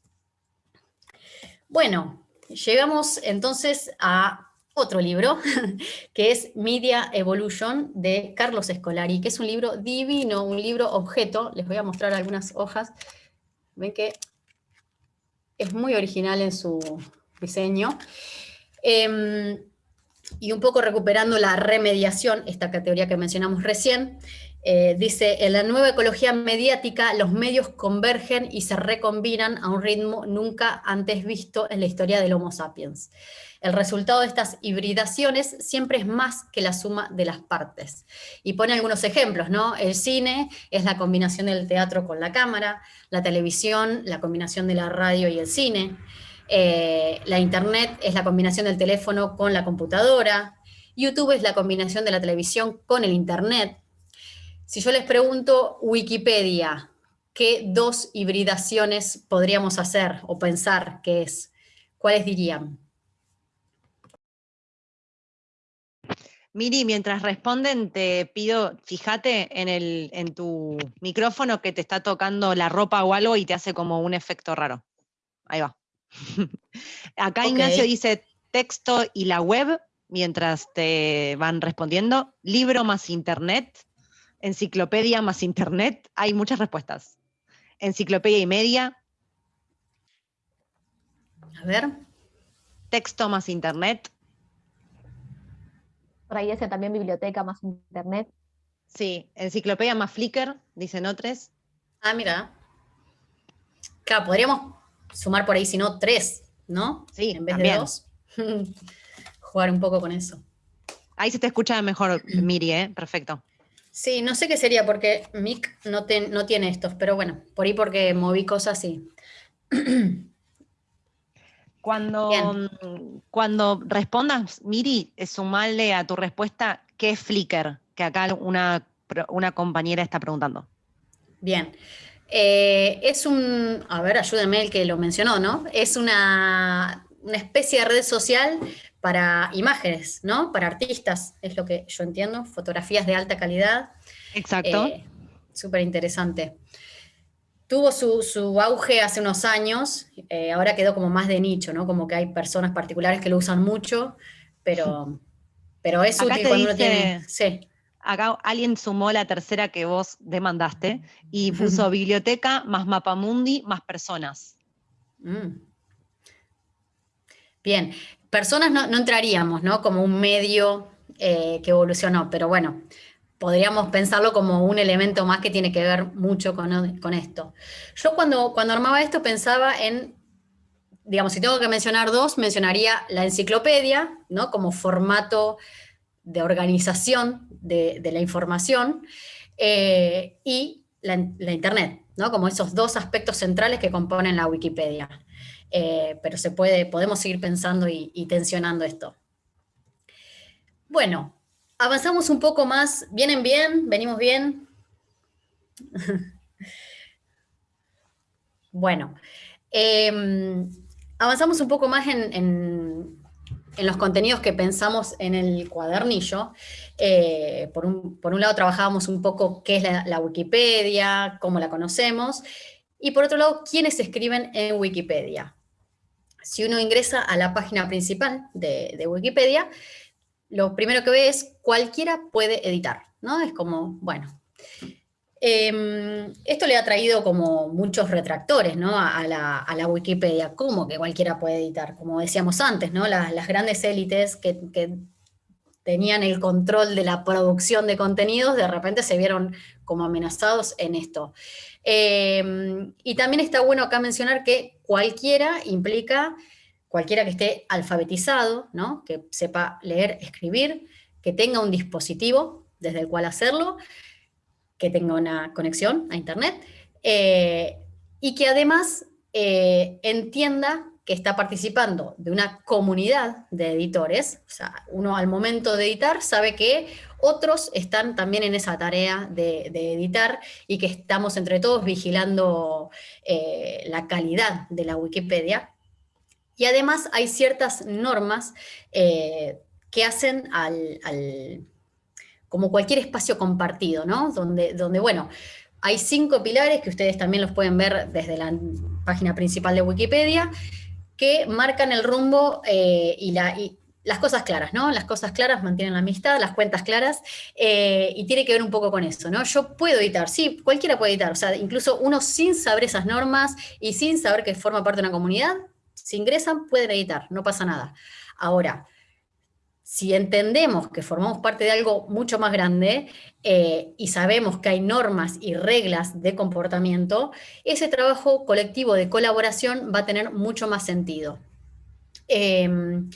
Bueno, llegamos entonces a otro libro, que es Media Evolution, de Carlos Escolari, que es un libro divino, un libro objeto, les voy a mostrar algunas hojas, Ven que es muy original en su diseño. Em, y un poco recuperando la remediación, esta categoría que mencionamos recién, eh, dice, en la nueva ecología mediática los medios convergen y se recombinan a un ritmo nunca antes visto en la historia del Homo sapiens. El resultado de estas hibridaciones siempre es más que la suma de las partes. Y pone algunos ejemplos, ¿no? El cine es la combinación del teatro con la cámara, la televisión, la combinación de la radio y el cine, eh, la internet es la combinación del teléfono con la computadora, YouTube es la combinación de la televisión con el internet. Si yo les pregunto Wikipedia, ¿qué dos hibridaciones podríamos hacer o pensar que es? ¿Cuáles dirían? Miri, mientras responden, te pido, fíjate en, el, en tu micrófono que te está tocando la ropa o algo y te hace como un efecto raro. Ahí va. Acá Ignacio dice texto y la web, mientras te van respondiendo. Libro más internet, enciclopedia más internet. Hay muchas respuestas. Enciclopedia y media. A ver. Texto más internet. Por ahí ese también biblioteca más internet. Sí, enciclopedia más Flickr, dicen otros. Ah, mira. Claro, podríamos sumar por ahí, si no, tres, ¿no? Sí, en vez de dos. Jugar un poco con eso. Ahí se te escucha mejor, Miri, ¿eh? Perfecto. Sí, no sé qué sería porque Mic no, no tiene estos, pero bueno, por ahí porque moví cosas y... Cuando, cuando respondas, Miri, sumarle a tu respuesta qué es Flickr, que acá una, una compañera está preguntando. Bien. Eh, es un, a ver, ayúdenme el que lo mencionó, ¿no? Es una, especie de red social para imágenes, ¿no? Para artistas, es lo que yo entiendo, fotografías de alta calidad. Exacto. Eh, súper interesante. Tuvo su, auge hace unos años, eh, ahora quedó como más de nicho, ¿no? Como que hay personas particulares que lo usan mucho, pero, pero es útil cuando uno tiene... Sí acá alguien sumó la tercera que vos demandaste y puso biblioteca más mapamundi más personas. Mm. Bien, personas no, entraríamos, ¿no? Como un medio eh, que evolucionó, pero bueno, podríamos pensarlo como un elemento más que tiene que ver mucho con, esto. Yo cuando, cuando armaba esto pensaba en digamos, si tengo que mencionar dos, mencionaría la enciclopedia, ¿no? Como formato de organización de, la información eh, y la, Internet, ¿no? como esos dos aspectos centrales que componen la Wikipedia. Eh, pero se puede, podemos seguir pensando y, tensionando esto. Bueno, avanzamos un poco más. ¿Vienen bien? ¿Venimos bien? bueno, em, avanzamos un poco más en en los contenidos que pensamos en el cuadernillo, eh, por, un, lado trabajábamos un poco qué es la, Wikipedia, cómo la conocemos, y por otro lado, quiénes escriben en Wikipedia. Si uno ingresa a la página principal de, Wikipedia, lo primero que ve es cualquiera puede editar, ¿no? Es como, bueno, Em, esto le ha traído como muchos retractores ¿no? a, la, Wikipedia, como que cualquiera puede editar, como decíamos antes, ¿no? las, grandes élites que, tenían el control de la producción de contenidos, de repente se vieron como amenazados en esto. Em, y también está bueno acá mencionar que cualquiera implica cualquiera que esté alfabetizado, ¿no? que sepa leer, escribir, que tenga un dispositivo desde el cual hacerlo, que tenga una conexión a Internet, eh, y que además eh, entienda que está participando de una comunidad de editores, o sea, uno al momento de editar sabe que otros están también en esa tarea de, editar y que estamos entre todos vigilando eh, la calidad de la Wikipedia. Y además hay ciertas normas que hacen al como cualquier espacio compartido, ¿no? Donde, donde, bueno, hay cinco pilares que ustedes también los pueden ver desde la página principal de Wikipedia, que marcan el rumbo eh, y, la, las cosas claras, ¿no? Las cosas claras mantienen la amistad, las cuentas claras, eh, y tiene que ver un poco con eso, ¿no? Yo puedo editar, sí, cualquiera puede editar, o sea, incluso uno sin saber esas normas y sin saber que forma parte de una comunidad, si ingresan, pueden editar, no pasa nada. Ahora, si entendemos que formamos parte de algo mucho más grande eh, y sabemos que hay normas y reglas de comportamiento, ese trabajo colectivo de colaboración va a tener mucho más sentido. Em,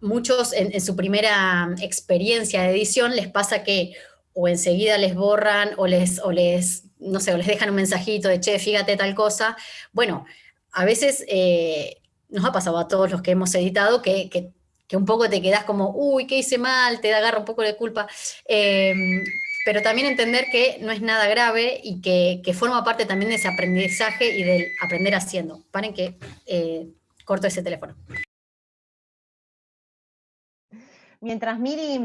muchos en, su primera experiencia de edición les pasa que o enseguida les borran o les, o les, no sé, o les dejan un mensajito de, che, fíjate tal cosa. Bueno, a veces eh, nos ha pasado a todos los que hemos editado que, que, un poco te quedas como, uy, ¿qué hice mal? Te agarra un poco de culpa. Em, pero también entender que no es nada grave y que, forma parte también de ese aprendizaje y del aprender haciendo. Paren que eh, corto ese teléfono. Mientras Miri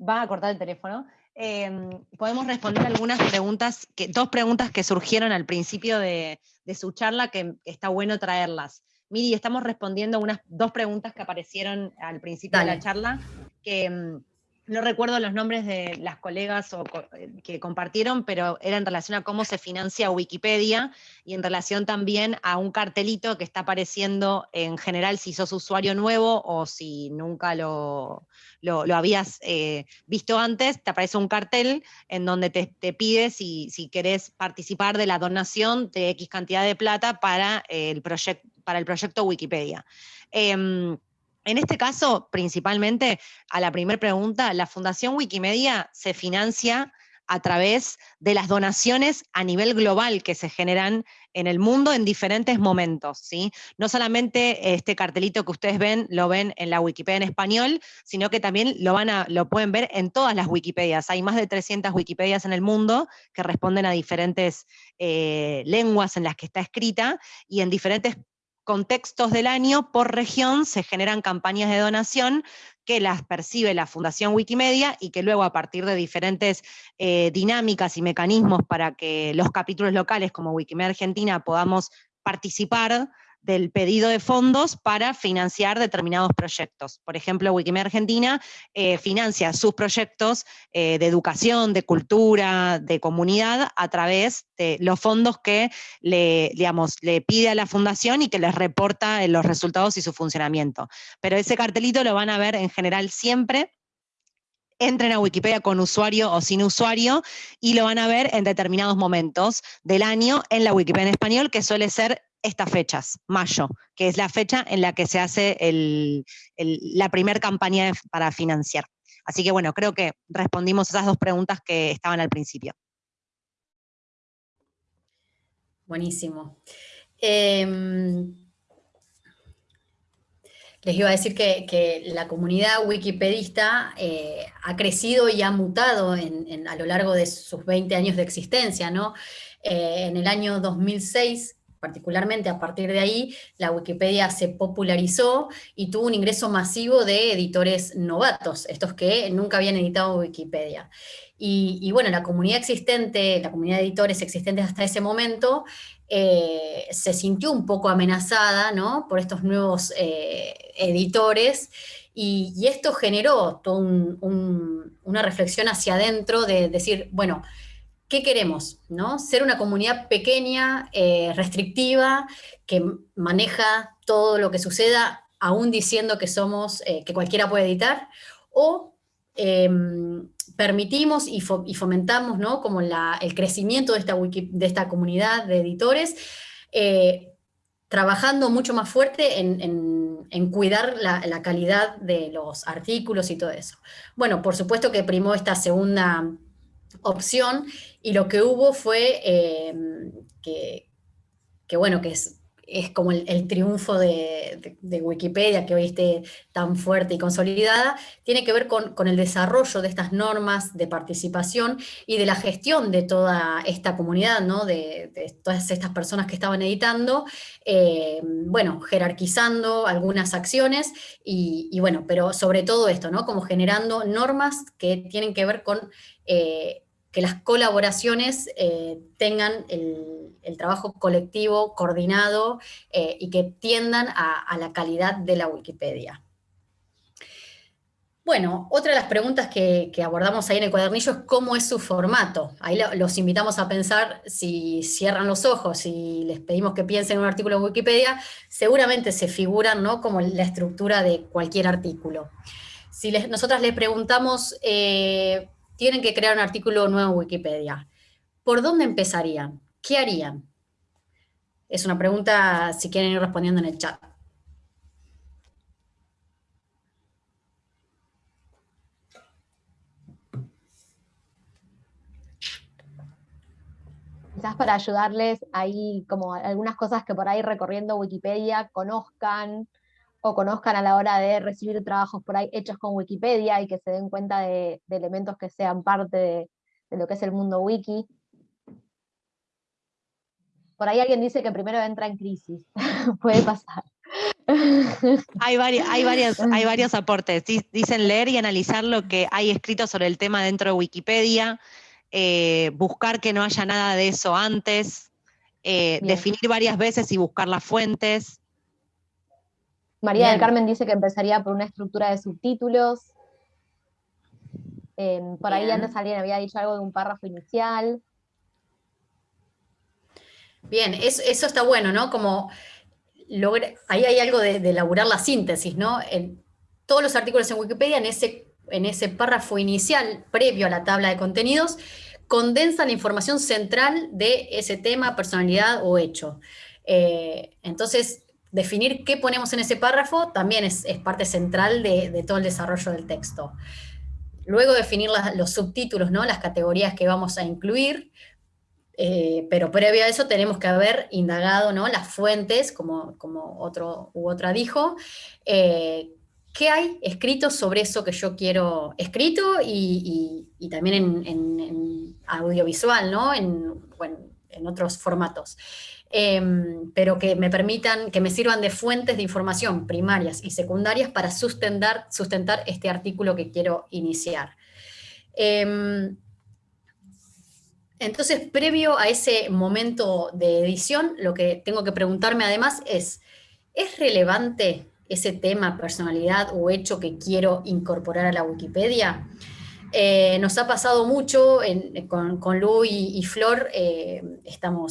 va a cortar el teléfono, em, podemos responder algunas preguntas, que, dos preguntas que surgieron al principio de, su charla, que está bueno traerlas. Miri, estamos respondiendo unas dos preguntas que aparecieron al principio de la charla, que em, no recuerdo los nombres de las colegas eh, que compartieron, pero era en relación a cómo se financia Wikipedia y en relación también a un cartelito que está apareciendo en general si sos usuario nuevo o si nunca lo, lo, habías eh, visto antes, te aparece un cartel en donde te, pide si, si, querés participar de la donación de X cantidad de plata para el, para el proyecto Wikipedia. Em, en este caso, principalmente, a la primera pregunta, la Fundación Wikimedia se financia a través de las donaciones a nivel global que se generan en el mundo en diferentes momentos. ¿sí? No solamente este cartelito que ustedes ven, lo ven en la Wikipedia en español, sino que también lo, van a, lo pueden ver en todas las Wikipedias. Hay más de 300 Wikipedias en el mundo que responden a diferentes eh, lenguas en las que está escrita y en diferentes contextos del año, por región, se generan campañas de donación que las percibe la Fundación Wikimedia y que luego a partir de diferentes eh, dinámicas y mecanismos para que los capítulos locales como Wikimedia Argentina podamos participar del pedido de fondos para financiar determinados proyectos. Por ejemplo, Wikimedia Argentina eh, financia sus proyectos eh, de educación, de cultura, de comunidad, a través de los fondos que le, digamos, le pide a la fundación y que les reporta los resultados y su funcionamiento. Pero ese cartelito lo van a ver en general siempre entren a Wikipedia con usuario o sin usuario y lo van a ver en determinados momentos del año en la Wikipedia en español, que suele ser estas fechas, mayo, que es la fecha en la que se hace la primera campaña para financiar. Así que bueno, creo que respondimos esas dos preguntas que estaban al principio. Buenísimo. Em, les iba a decir que, la comunidad wikipedista eh, ha crecido y ha mutado a lo largo de sus 20 años de existencia. ¿no? Eh, en el año 2006 particularmente a partir de ahí, la Wikipedia se popularizó y tuvo un ingreso masivo de editores novatos, estos que nunca habían editado Wikipedia. Y, bueno, la comunidad existente, la comunidad de editores existentes hasta ese momento, eh, se sintió un poco amenazada ¿no? por estos nuevos eh, editores, y, esto generó toda una reflexión hacia adentro de decir, bueno, ¿qué queremos? ¿no? Ser una comunidad pequeña, eh, restrictiva, que maneja todo lo que suceda, aún diciendo que somos, eh, que cualquiera puede editar, o em, permitimos y, fomentamos ¿no? como el crecimiento de esta, de esta comunidad de editores, eh, trabajando mucho más fuerte en, cuidar la, calidad de los artículos y todo eso. Bueno, por supuesto que primó esta segunda opción y lo que hubo fue eh, que, bueno, que es, es como el, triunfo de, Wikipedia, que hoy esté tan fuerte y consolidada, tiene que ver con, el desarrollo de estas normas de participación y de la gestión de toda esta comunidad, ¿no? de, todas estas personas que estaban editando, eh, bueno, jerarquizando algunas acciones y, bueno, pero sobre todo esto, ¿no? como generando normas que tienen que ver con... Eh, que las colaboraciones eh, tengan el, trabajo colectivo coordinado eh, y que tiendan a, la calidad de la Wikipedia. Bueno, otra de las preguntas que, abordamos ahí en el cuadernillo es cómo es su formato. Ahí los invitamos a pensar, si cierran los ojos y les pedimos que piensen en un artículo de Wikipedia, seguramente se figuran ¿no? como la estructura de cualquier artículo. Si nosotras les preguntamos, eh, tienen que crear un artículo nuevo en Wikipedia, ¿por dónde empezarían? ¿Qué harían? Es una pregunta, si quieren ir respondiendo en el chat. quizás para ayudarles ahí como algunas cosas que por ahí recorriendo Wikipedia conozcan o conozcan a la hora de recibir trabajos por ahí hechos con Wikipedia y que se den cuenta de, elementos que sean parte de, lo que es el mundo wiki. Por ahí alguien dice que primero entra en crisis, puede pasar. Hay, hay, varios, hay varios aportes. Dicen leer y analizar lo que hay escrito sobre el tema dentro de Wikipedia, eh, buscar que no haya nada de eso antes, eh, definir varias veces y buscar las fuentes. María del Carmen dice que empezaría por una estructura de subtítulos. Em, por ahí antes alguien había dicho algo de un párrafo inicial. Bien, eso, está bueno, ¿no? Como ahí hay algo de, elaborar la síntesis, ¿no? En todos los artículos en Wikipedia, en ese, en ese párrafo inicial, previo a la tabla de contenidos, condensa la información central de ese tema, personalidad o hecho. Eh, entonces, definir qué ponemos en ese párrafo también es, parte central de, todo el desarrollo del texto. Luego definir los subtítulos, ¿no? las categorías que vamos a incluir, eh, pero previo a eso tenemos que haber indagado ¿no? las fuentes, como, como otro u otra dijo, eh, ¿qué hay escrito sobre eso que yo quiero escrito y, también en, audiovisual, ¿no? En, en otros formatos. Em, pero que me permitan, que me sirvan de fuentes de información primarias y secundarias para sustentar, sustentar este artículo que quiero iniciar. Em, entonces, previo a ese momento de edición, lo que tengo que preguntarme además es, ¿es relevante ese tema, personalidad o hecho que quiero incorporar a la Wikipedia. Eh, nos ha pasado mucho con, con, Lu y, Flor, eh,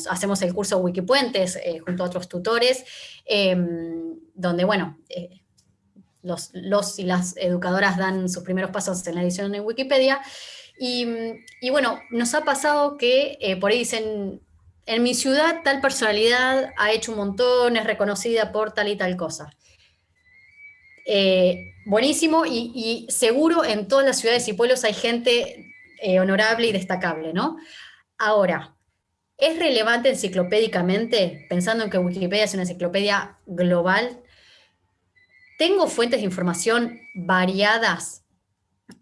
hacemos el curso Wikipuentes eh, junto a otros tutores, em, donde, bueno, los, y las educadoras dan sus primeros pasos en la edición en Wikipedia, y bueno, nos ha pasado que por ahí dicen, en mi ciudad tal personalidad ha hecho un montón, es reconocida por tal y tal cosa. Eh, buenísimo y, seguro en todas las ciudades y pueblos hay gente eh, honorable y destacable, ¿no? Ahora, ¿es relevante enciclopédicamente, pensando en que Wikipedia es una enciclopedia global? ¿Tengo fuentes de información variadas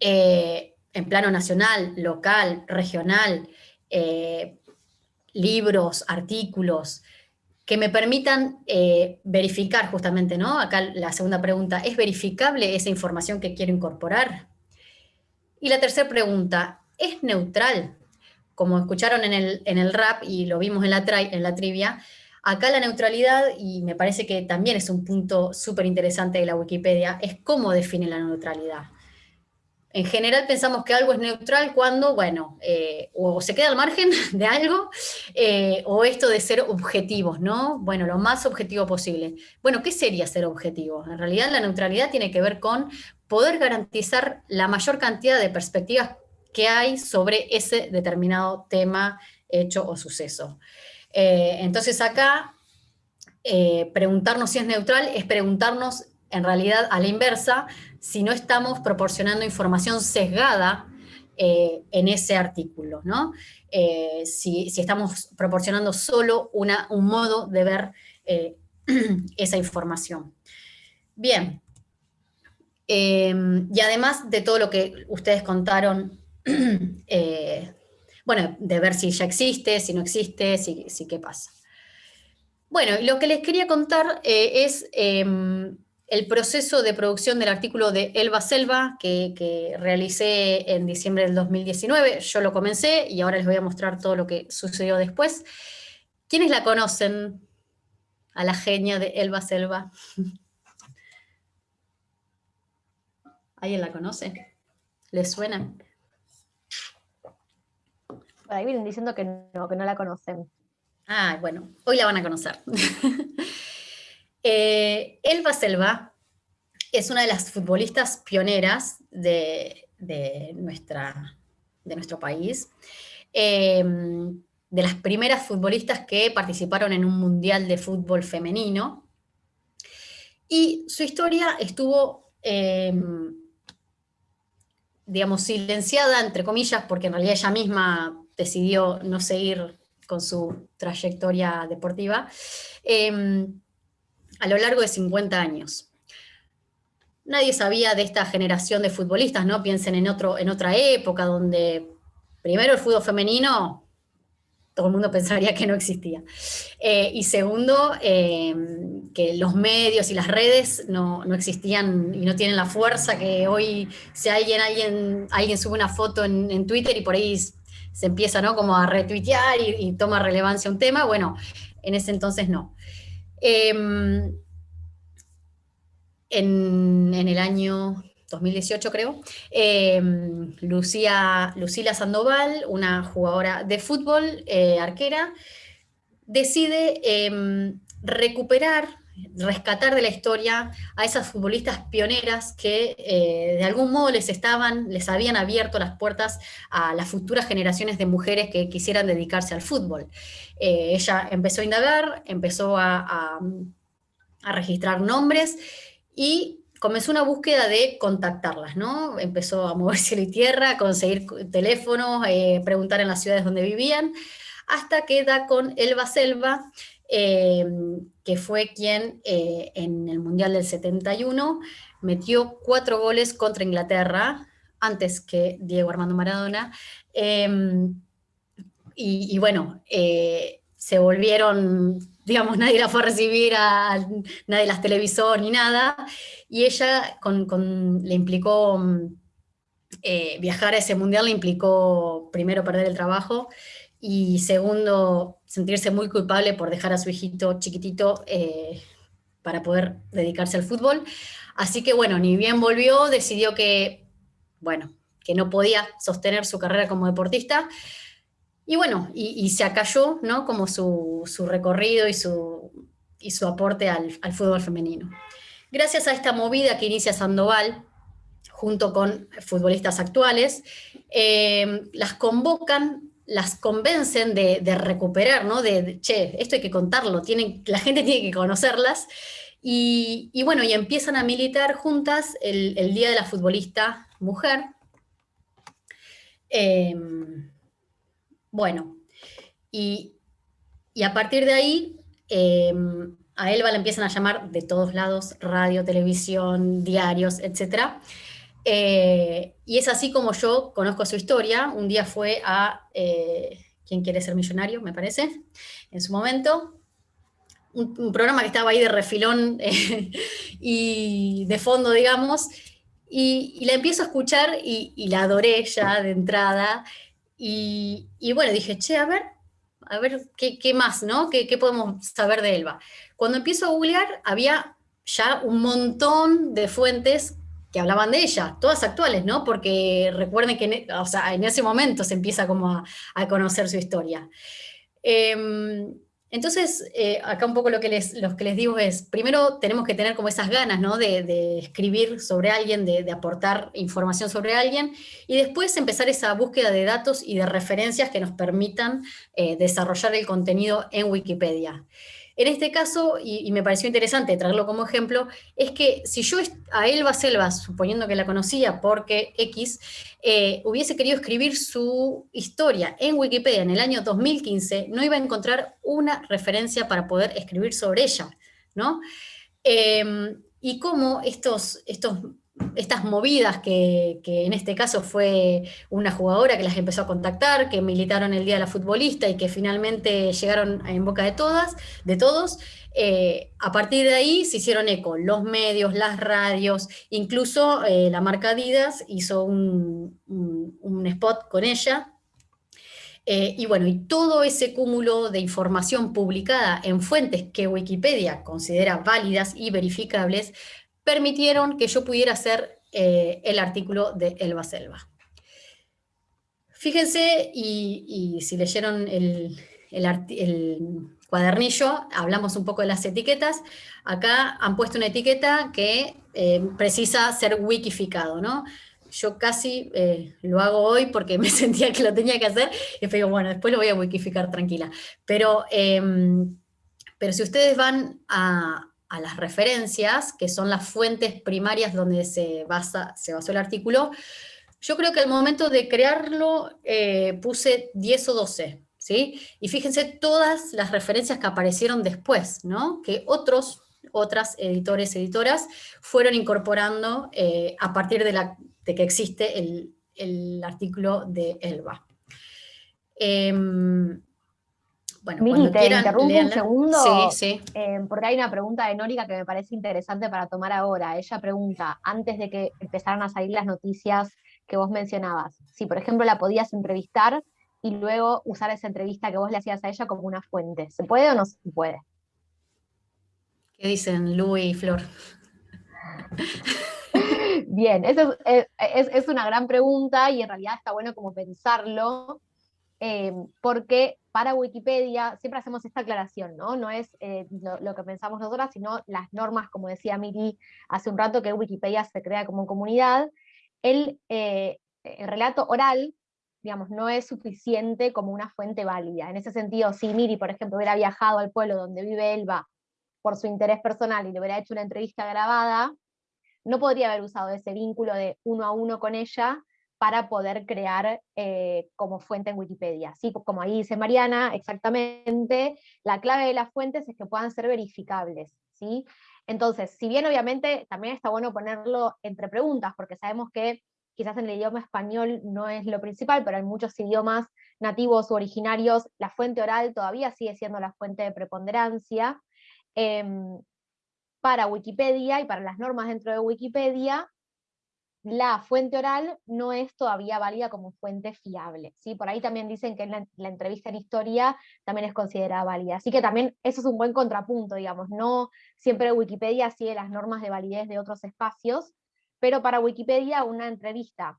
eh, en plano nacional, local, regional, libros, artículos, que me permitan eh, verificar justamente, ¿no? Acá la segunda pregunta, ¿es verificable esa información que quiero incorporar? Y la tercera pregunta, ¿es neutral? Como escucharon en el, en el rap y lo vimos en la, en la trivia, acá la neutralidad, y me parece que también es un punto súper interesante de la Wikipedia, es cómo define la neutralidad. En general pensamos que algo es neutral cuando, bueno, eh, o se queda al margen de algo, eh, o esto de ser objetivos, ¿no? Bueno, lo más objetivo posible. Bueno, ¿qué sería ser objetivo? En realidad la neutralidad tiene que ver con poder garantizar la mayor cantidad de perspectivas que hay sobre ese determinado tema, hecho o suceso. Eh, entonces acá, preguntarnos si es neutral es preguntarnos en realidad a la inversa, si no estamos proporcionando información sesgada eh, en ese artículo, ¿no? Eh, si, estamos proporcionando solo una, un modo de ver eh, esa información. Bien, y además de todo lo que ustedes contaron, bueno, de ver si ya existe, si no existe, si, si qué pasa. Bueno, lo que les quería contar es em, el proceso de producción del artículo de Elba Selva que, realicé en diciembre del 2019. Yo lo comencé y ahora les voy a mostrar todo lo que sucedió después. ¿Quiénes la conocen? A la genia de Elba Selva. ¿Alguien la conoce? ¿Les suena? Ahí vienen diciendo que no, que no la conocen. Ah, bueno, hoy la van a conocer. eh, Elba Selva es una de las futbolistas pioneras de, nuestro país. Em, de las primeras futbolistas que participaron en un mundial de fútbol femenino. Y su historia estuvo, em, digamos, silenciada, entre comillas, porque en realidad ella misma decidió no seguir con su trayectoria deportiva, em, a lo largo de 50 años. Nadie sabía de esta generación de futbolistas, ¿no? Piensen en, otro, en otra época donde primero el fútbol femenino, todo el mundo pensaría que no existía. Eh, y segundo, em, que los medios y las redes no, existían y no tienen la fuerza que hoy, si alguien, alguien, sube una foto en Twitter y por ahí se empieza ¿no? como a retuitear y, toma relevancia un tema, bueno, en ese entonces no. Em, en, el año 2018 creo, em, Lucía, Lucila Sandoval, una jugadora de fútbol, eh, arquera, decide em, recuperar rescatar de la historia a esas futbolistas pioneras que eh, de algún modo les estaban, les habían abierto las puertas a las futuras generaciones de mujeres que quisieran dedicarse al fútbol. Eh, ella empezó a indagar, empezó a, registrar nombres y comenzó una búsqueda de contactarlas, ¿no? Empezó a mover cielo y tierra, a conseguir teléfonos, eh, preguntar en las ciudades donde vivían, hasta que da con Elba Selva, que fue quien eh, en el Mundial del 71 metió cuatro goles contra Inglaterra, antes que Diego Armando Maradona, em, y, bueno, eh, se volvieron, digamos, nadie la fue a recibir, a, nadie las televisó ni nada, y ella le implicó, eh, viajar a ese mundial le implicó primero perder el trabajo, y segundo, sentirse muy culpable por dejar a su hijito chiquitito eh, para poder dedicarse al fútbol. Así que bueno, ni bien volvió, decidió que, bueno, que no podía sostener su carrera como deportista, y bueno, y, se acalló, ¿no? Como su, recorrido y su, y su aporte al, fútbol femenino. Gracias a esta movida que inicia Sandoval, junto con futbolistas actuales, eh, las convocan las convencen de, recuperar, ¿no? De, che, esto hay que contarlo, tienen, la gente tiene que conocerlas. Y, bueno, y empiezan a militar juntas el, Día de la Futbolista Mujer. Em, bueno, y, a partir de ahí, em, a Elba la empiezan a llamar de todos lados, radio, televisión, diarios, etcétera. Eh, y es así como yo conozco su historia. Un día fue a eh, ¿Quién quiere ser millonario? Me parece, en su momento. Un, programa que estaba ahí de refilón eh, y de fondo, digamos. Y, la empiezo a escuchar y, la adoré ya de entrada. Y, bueno, dije, che, a ver, a ver qué, más, ¿no? ¿Qué, ¿Qué podemos saber de Elba? Cuando empiezo a googlear, había ya un montón de fuentes que hablaban de ella, todas actuales, ¿no? Porque recuerden que en, o sea, en ese momento se empieza como a, conocer su historia. Em, entonces, eh, acá un poco lo que, les, que les digo es, primero tenemos que tener como esas ganas, ¿no? De, escribir sobre alguien, de, aportar información sobre alguien, y después empezar esa búsqueda de datos y de referencias que nos permitan eh, desarrollar el contenido en Wikipedia. En este caso, y, me pareció interesante traerlo como ejemplo, es que si yo a Elba Selva, suponiendo que la conocía porque X, eh, hubiese querido escribir su historia en Wikipedia en el año 2015, no iba a encontrar una referencia para poder escribir sobre ella, ¿no? Em, y cómo estos, estos estas movidas que, en este caso fue una jugadora que las empezó a contactar, que militaron el Día de la Futbolista y que finalmente llegaron en boca de todas, de todos, eh, a partir de ahí se hicieron eco. Los medios, las radios, incluso eh, la marca Adidas hizo un, spot con ella, eh, y bueno, y todo ese cúmulo de información publicada en fuentes que Wikipedia considera válidas y verificables, permitieron que yo pudiera hacer el artículo de Elba Selva. Fíjense, y, si leyeron el, cuadernillo, hablamos un poco de las etiquetas, acá han puesto una etiqueta que precisa ser wikificado, ¿no? yo casi eh, lo hago hoy porque me sentía que lo tenía que hacer, y digo, bueno, después lo voy a wikificar tranquila. Pero, em, pero si ustedes van a, las referencias, que son las fuentes primarias donde se, basa, se basó el artículo, yo creo que al momento de crearlo eh, puse 10 o 12, ¿sí? Y fíjense todas las referencias que aparecieron después, ¿no? Que otros otras editores, editoras, fueron incorporando eh, a partir de la de que existe el, artículo de Elba. Em, bueno, Miri, te interrumpo un segundo, sí, sí. Em, porque hay una pregunta de Nórica que me parece interesante para tomar ahora. Ella pregunta, antes de que empezaran a salir las noticias que vos mencionabas, si por ejemplo la podías entrevistar y luego usar esa entrevista que vos le hacías a ella como una fuente. ¿Se puede o no se puede? ¿Qué dicen Lu y Flor? Bien, eso es, una gran pregunta y en realidad está bueno como pensarlo, eh, porque para Wikipedia siempre hacemos esta aclaración, ¿no? No es eh, lo, que pensamos nosotras, sino las normas, como decía Miri hace un rato, que Wikipedia se crea como comunidad. El, eh, el relato oral, digamos, no es suficiente como una fuente válida. En ese sentido, si Miri, por ejemplo, hubiera viajado al pueblo donde vive Elba por su interés personal y le hubiera hecho una entrevista grabada, no podría haber usado ese vínculo de uno a uno con ella para poder crear eh, como fuente en Wikipedia. ¿sí? Como ahí dice Mariana, exactamente, la clave de las fuentes es que puedan ser verificables. ¿sí? Entonces, si bien obviamente también está bueno ponerlo entre preguntas, porque sabemos que quizás en el idioma español no es lo principal, pero en muchos idiomas nativos o originarios la fuente oral todavía sigue siendo la fuente de preponderancia. Em, para Wikipedia y para las normas dentro de Wikipedia, la fuente oral no es todavía válida como fuente fiable. ¿sí? Por ahí también dicen que la, entrevista en historia también es considerada válida. Así que también eso es un buen contrapunto, digamos. No siempre Wikipedia sigue las normas de validez de otros espacios, pero para Wikipedia una entrevista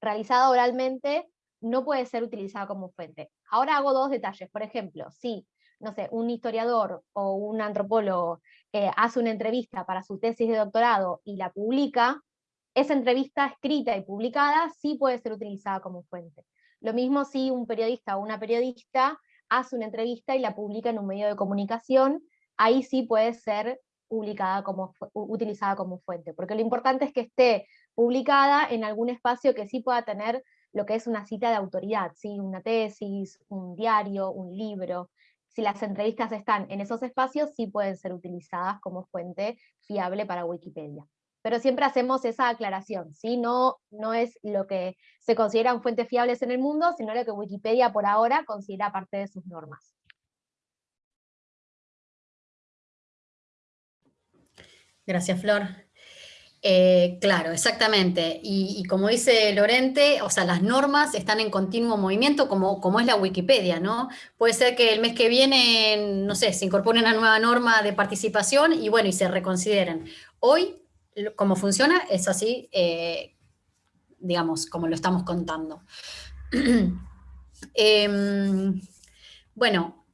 realizada oralmente no puede ser utilizada como fuente. Ahora hago dos detalles. Por ejemplo, si no sé, un historiador o un antropólogo eh, hace una entrevista para su tesis de doctorado y la publica, esa entrevista escrita y publicada sí puede ser utilizada como fuente. Lo mismo si un periodista o una periodista hace una entrevista y la publica en un medio de comunicación, ahí sí puede ser publicada como, utilizada como fuente, porque lo importante es que esté publicada en algún espacio que sí pueda tener lo que es una cita de autoridad, ¿sí? una tesis, un diario, un libro, si las entrevistas están en esos espacios, sí pueden ser utilizadas como fuente fiable para Wikipedia. Pero siempre hacemos esa aclaración, ¿sí? no, no es lo que se consideran fuentes fiables en el mundo, sino lo que Wikipedia por ahora considera parte de sus normas. Gracias, Flor. Eh, claro, exactamente. Y, como dice Lorente, o sea, las normas están en continuo movimiento, como, como es la Wikipedia, ¿no? Puede ser que el mes que viene, no sé, se incorpore una nueva norma de participación y bueno, y se reconsideren. Hoy, como funciona, es así, eh, digamos, como lo estamos contando. Em, bueno,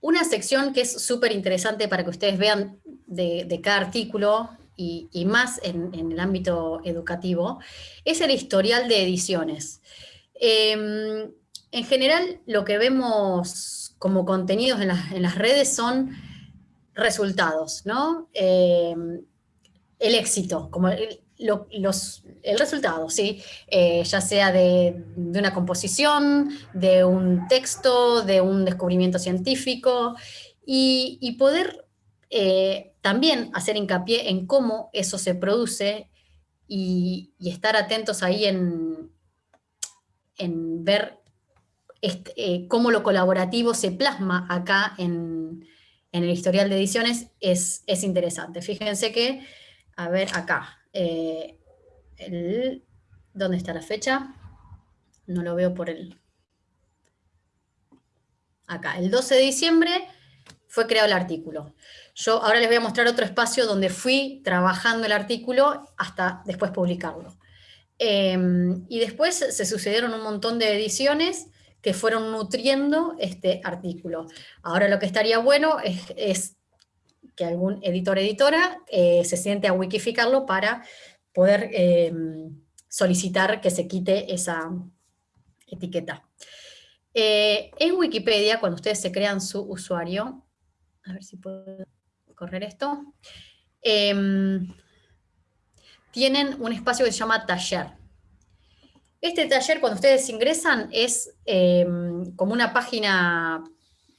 una sección que es súper interesante para que ustedes vean de, cada artículo, y, más en, el ámbito educativo, es el historial de ediciones. Em, en general, lo que vemos como contenidos en, las redes son resultados, ¿no? El éxito, como el, resultado, ¿sí? Eh, ya sea de, una composición, de un texto, de un descubrimiento científico, y, poder eh, también hacer hincapié en cómo eso se produce y, estar atentos ahí en, en ver este, eh, cómo lo colaborativo se plasma acá en, el historial de ediciones es, interesante. Fíjense que, a ver acá, eh, ¿dónde está la fecha? No lo veo por el... Acá, el 12 de diciembre fue creado el artículo. Yo ahora les voy a mostrar otro espacio donde fui trabajando el artículo hasta después publicarlo. Em, y después se sucedieron un montón de ediciones que fueron nutriendo este artículo. Ahora lo que estaría bueno es, que algún editor editora eh, se siente a wikificarlo para poder em, solicitar que se quite esa etiqueta. Eh, en Wikipedia, cuando ustedes se crean su usuario, a ver si puedo correr esto, em, tienen un espacio que se llama taller. Este taller, cuando ustedes ingresan, es em, como una página,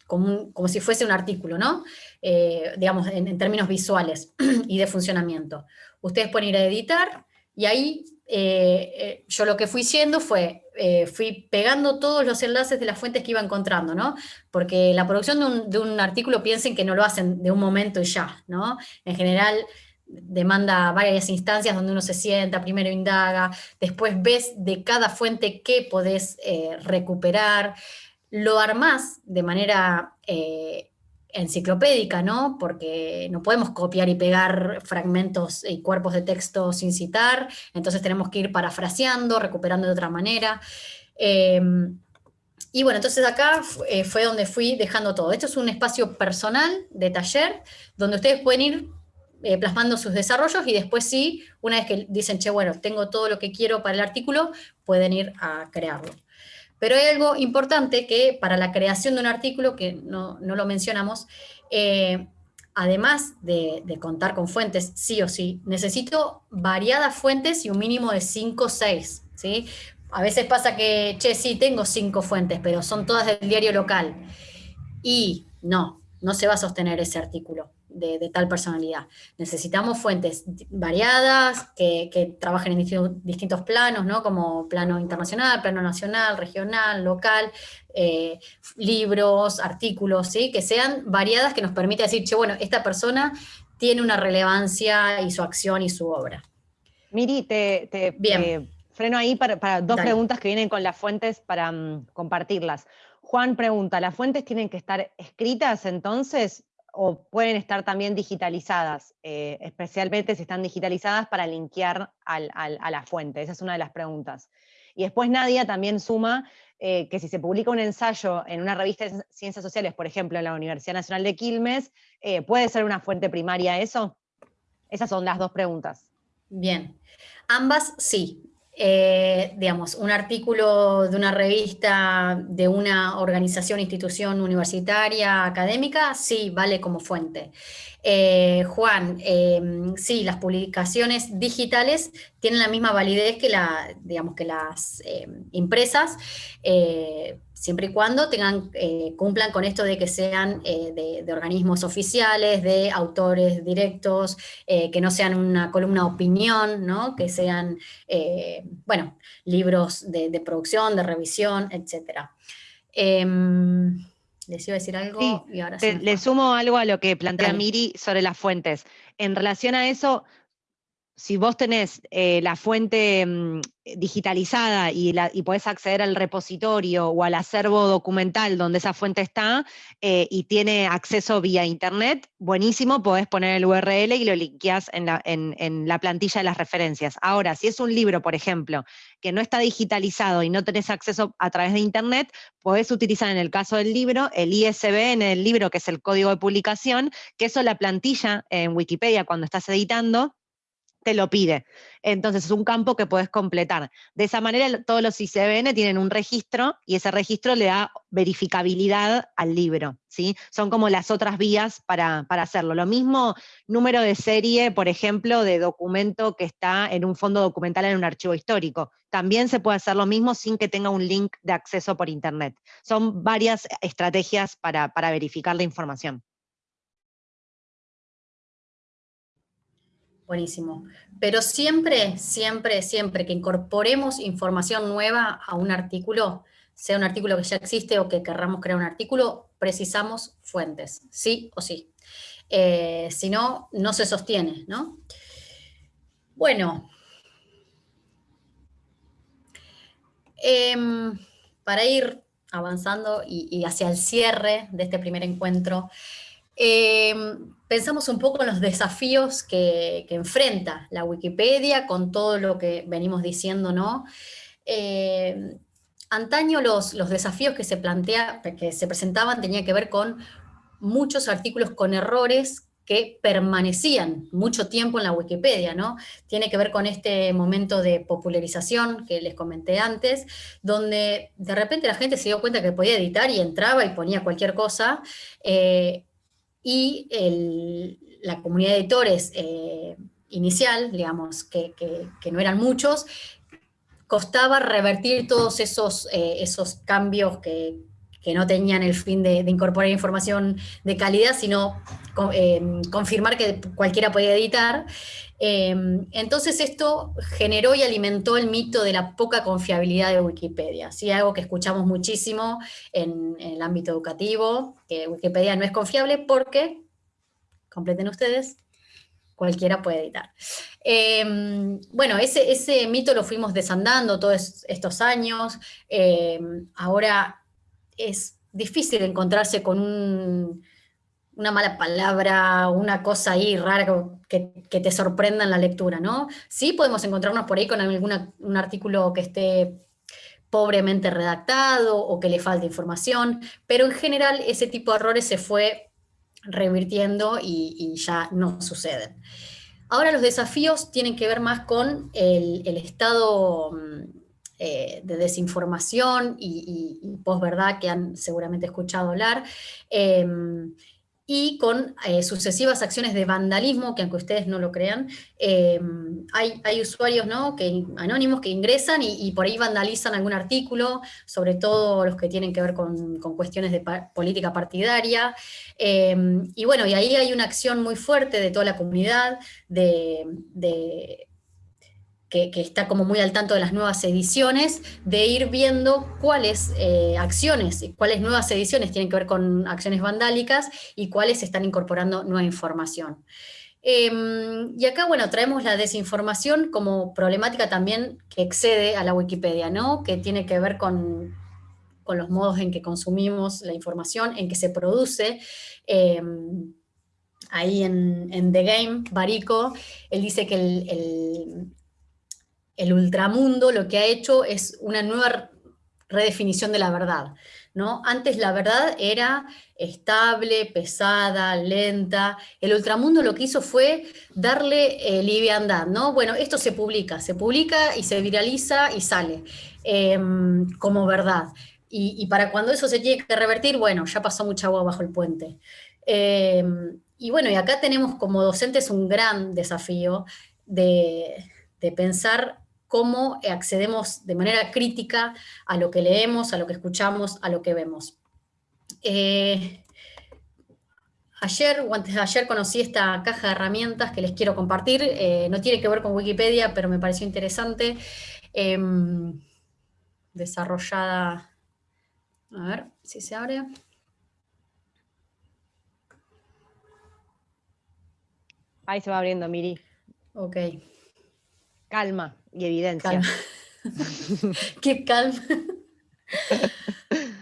como, si fuese un artículo, ¿no? Eh, digamos, en, términos visuales y de funcionamiento. Ustedes pueden ir a editar, y ahí eh, eh, yo lo que fui haciendo fue, fui pegando todos los enlaces de las fuentes que iba encontrando, ¿no? Porque la producción de un, artículo, piensen que no lo hacen de un momento y ya, ¿no? En general, demanda varias instancias donde uno se sienta, primero indaga, después ves de cada fuente qué podés eh, recuperar, lo armás de manera eh, enciclopédica, ¿no? Porque no podemos copiar y pegar fragmentos y cuerpos de texto sin citar, entonces tenemos que ir parafraseando, recuperando de otra manera. Em, y bueno, entonces acá eh, fue donde fui dejando todo. Esto es un espacio personal de taller, donde ustedes pueden ir eh, plasmando sus desarrollos y después sí, una vez que dicen, che, bueno, tengo todo lo que quiero para el artículo, pueden ir a crearlo. Pero hay algo importante que para la creación de un artículo, que no, lo mencionamos, eh, además de, contar con fuentes, sí o sí, necesito variadas fuentes y un mínimo de 5 o 6, ¿sí? A veces pasa que, che, sí, tengo 5 fuentes, pero son todas del diario local. Y no, no se va a sostener ese artículo de, tal personalidad. Necesitamos fuentes variadas, que, trabajen en distintos, planos, ¿no? como plano internacional, plano nacional, regional, local, eh, libros, artículos, ¿sí? que sean variadas, que nos permita decir, che, bueno, esta persona tiene una relevancia y su acción y su obra. Miri, te, Bien. freno ahí para, dos preguntas que vienen con las fuentes para mm, compartirlas. Juan pregunta, ¿las fuentes tienen que estar escritas entonces? O pueden estar también digitalizadas, eh, especialmente si están digitalizadas para linkear a la fuente? Esa es una de las preguntas. Y después Nadia también suma eh, que si se publica un ensayo en una revista de ciencias sociales, por ejemplo, en la Universidad Nacional de Quilmes, eh, ¿puede ser una fuente primaria eso? Esas son las dos preguntas. Bien, ambas sí. Eh, digamos, un artículo de una revista de una organización, institución universitaria, académica, sí, vale como fuente. Eh, Juan, em, sí, las publicaciones digitales tienen la misma validez que, la, digamos, que las em, impresas, eh, siempre y cuando tengan, eh, cumplan con esto de que sean de, organismos oficiales, de autores directos, que no sean una columna opinión, ¿no? que sean, bueno, libros de, de, producción, de revisión, etc. Les iba a decir algo y ahora Le sumo algo a lo que plantea Miri sobre las fuentes. En relación a eso, si vos tenés eh, la fuente mm, digitalizada y, la, podés acceder al repositorio o al acervo documental donde esa fuente está eh, y tiene acceso vía internet, buenísimo, podés poner el URL y lo linkeás en la, en la plantilla de las referencias. Ahora, si es un libro, por ejemplo, que no está digitalizado y no tenés acceso a través de internet, podés utilizar en el caso del libro el ISBN del libro, que es el código de publicación, que eso la plantilla en Wikipedia cuando estás editando te lo pide. Entonces es un campo que puedes completar. De esa manera todos los ICBN tienen un registro y ese registro le da verificabilidad al libro. ¿sí? Son como las otras vías para, para hacerlo. Lo mismo número de serie, por ejemplo, de documento que está en un fondo documental en un archivo histórico. También se puede hacer lo mismo sin que tenga un link de acceso por Internet. Son varias estrategias para, para verificar la información. Buenísimo. Pero siempre, siempre, siempre que incorporemos información nueva a un artículo, sea un artículo que ya existe o que querramos crear un artículo, precisamos fuentes, sí o sí. Eh, si no, no se sostiene, ¿no? Bueno. Em, para ir avanzando y, hacia el cierre de este primer encuentro, Em, pensamos un poco en los desafíos que, enfrenta la Wikipedia con todo lo que venimos diciendo, ¿no? Em, antaño los, desafíos que se, plantea, que se presentaban tenían que ver con muchos artículos con errores que permanecían mucho tiempo en la Wikipedia, ¿no? Tiene que ver con este momento de popularización que les comenté antes, donde de repente la gente se dio cuenta que podía editar y entraba y ponía cualquier cosa, eh, y la comunidad de editores eh, inicial, digamos, que, no eran muchos, costaba revertir todos esos, eh, esos cambios que, que no tenían el fin de, incorporar información de calidad, sino eh, confirmar que cualquiera podía editar. Eh, entonces esto generó y alimentó el mito de la poca confiabilidad de Wikipedia, ¿sí? algo que escuchamos muchísimo en, el ámbito educativo, que Wikipedia no es confiable porque, completen ustedes, cualquiera puede editar. Eh, bueno, ese, ese, mito lo fuimos desandando todos estos años, ahora es difícil encontrarse con una mala palabra, una cosa ahí rara que, te sorprenda en la lectura, ¿no? Sí podemos encontrarnos por ahí con algún un artículo que esté pobremente redactado o que le falte información, pero en general ese tipo de errores se fue revirtiendo y, ya no suceden. Ahora los desafíos tienen que ver más con el, estado mm, eh, de desinformación y, y, posverdad que han seguramente escuchado hablar, em, y con eh, sucesivas acciones de vandalismo, que aunque ustedes no lo crean, em, hay, usuarios ¿no? que, anónimos que ingresan y, por ahí vandalizan algún artículo, sobre todo los que tienen que ver con, cuestiones de política partidaria, em, y bueno, y ahí hay una acción muy fuerte de toda la comunidad de que, está como muy al tanto de las nuevas ediciones, de ir viendo cuáles eh, acciones, cuáles nuevas ediciones tienen que ver con acciones vandálicas y cuáles están incorporando nueva información. Em, y acá, bueno, traemos la desinformación como problemática también que excede a la Wikipedia, ¿no? Que tiene que ver con, los modos en que consumimos la información, en que se produce. Em, ahí en, The Game, Barico, él dice que el ultramundo lo que ha hecho es una nueva redefinición de la verdad. ¿no? Antes la verdad era estable, pesada, lenta. El ultramundo lo que hizo fue darle eh, liviandad, ¿no? Bueno, esto se publica, se publica y se viraliza y sale em, como verdad. Y, para cuando eso se tiene que revertir, bueno, ya pasó mucha agua bajo el puente. Em, y bueno, y acá tenemos como docentes un gran desafío de, de pensar cómo accedemos de manera crítica a lo que leemos, a lo que escuchamos, a lo que vemos. Eh, ayer o antes de ayer conocí esta caja de herramientas que les quiero compartir, eh, no tiene que ver con Wikipedia, pero me pareció interesante, em, desarrollada, a ver si se abre. Ahí se va abriendo, Miri. Ok. Calma y evidencia. Qué calma.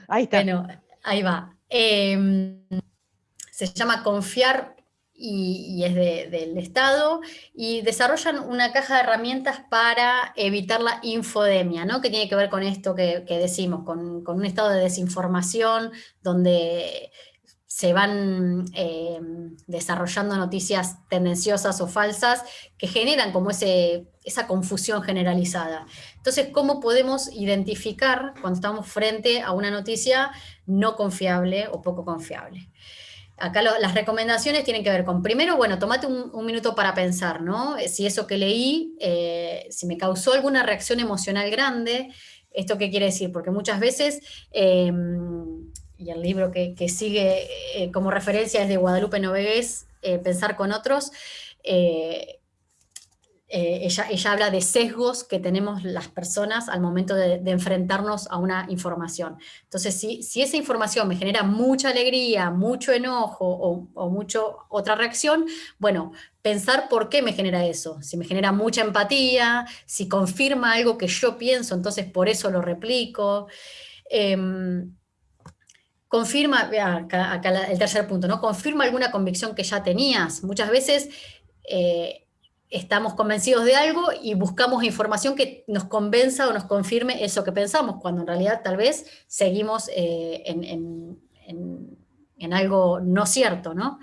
Ahí está. Bueno, ahí va. Em, se llama Confiar y, es del Estado, y desarrollan una caja de herramientas para evitar la infodemia, ¿no? que tiene que ver con esto que, decimos, con, con, un estado de desinformación, donde se van eh, desarrollando noticias tendenciosas o falsas que generan como ese, esa confusión generalizada. Entonces, ¿cómo podemos identificar cuando estamos frente a una noticia no confiable o poco confiable? Acá las recomendaciones tienen que ver con, primero, bueno, tomate un, minuto para pensar, ¿no? Si eso que leí, eh, si me causó alguna reacción emocional grande, ¿esto qué quiere decir? Porque muchas veces... Eh, y el libro que, sigue eh, como referencia es de Guadalupe Novegués, eh, Pensar con otros, eh, ella, ella, habla de sesgos que tenemos las personas al momento de, enfrentarnos a una información. Entonces, si, si, esa información me genera mucha alegría, mucho enojo o, o mucho otra reacción, bueno, pensar por qué me genera eso. Si me genera mucha empatía, si confirma algo que yo pienso, entonces por eso lo replico. Confirma, acá, el tercer punto, ¿no? Confirma alguna convicción que ya tenías. Muchas veces eh, estamos convencidos de algo y buscamos información que nos convenza o nos confirme eso que pensamos, cuando en realidad tal vez seguimos eh, en, algo no cierto, ¿no?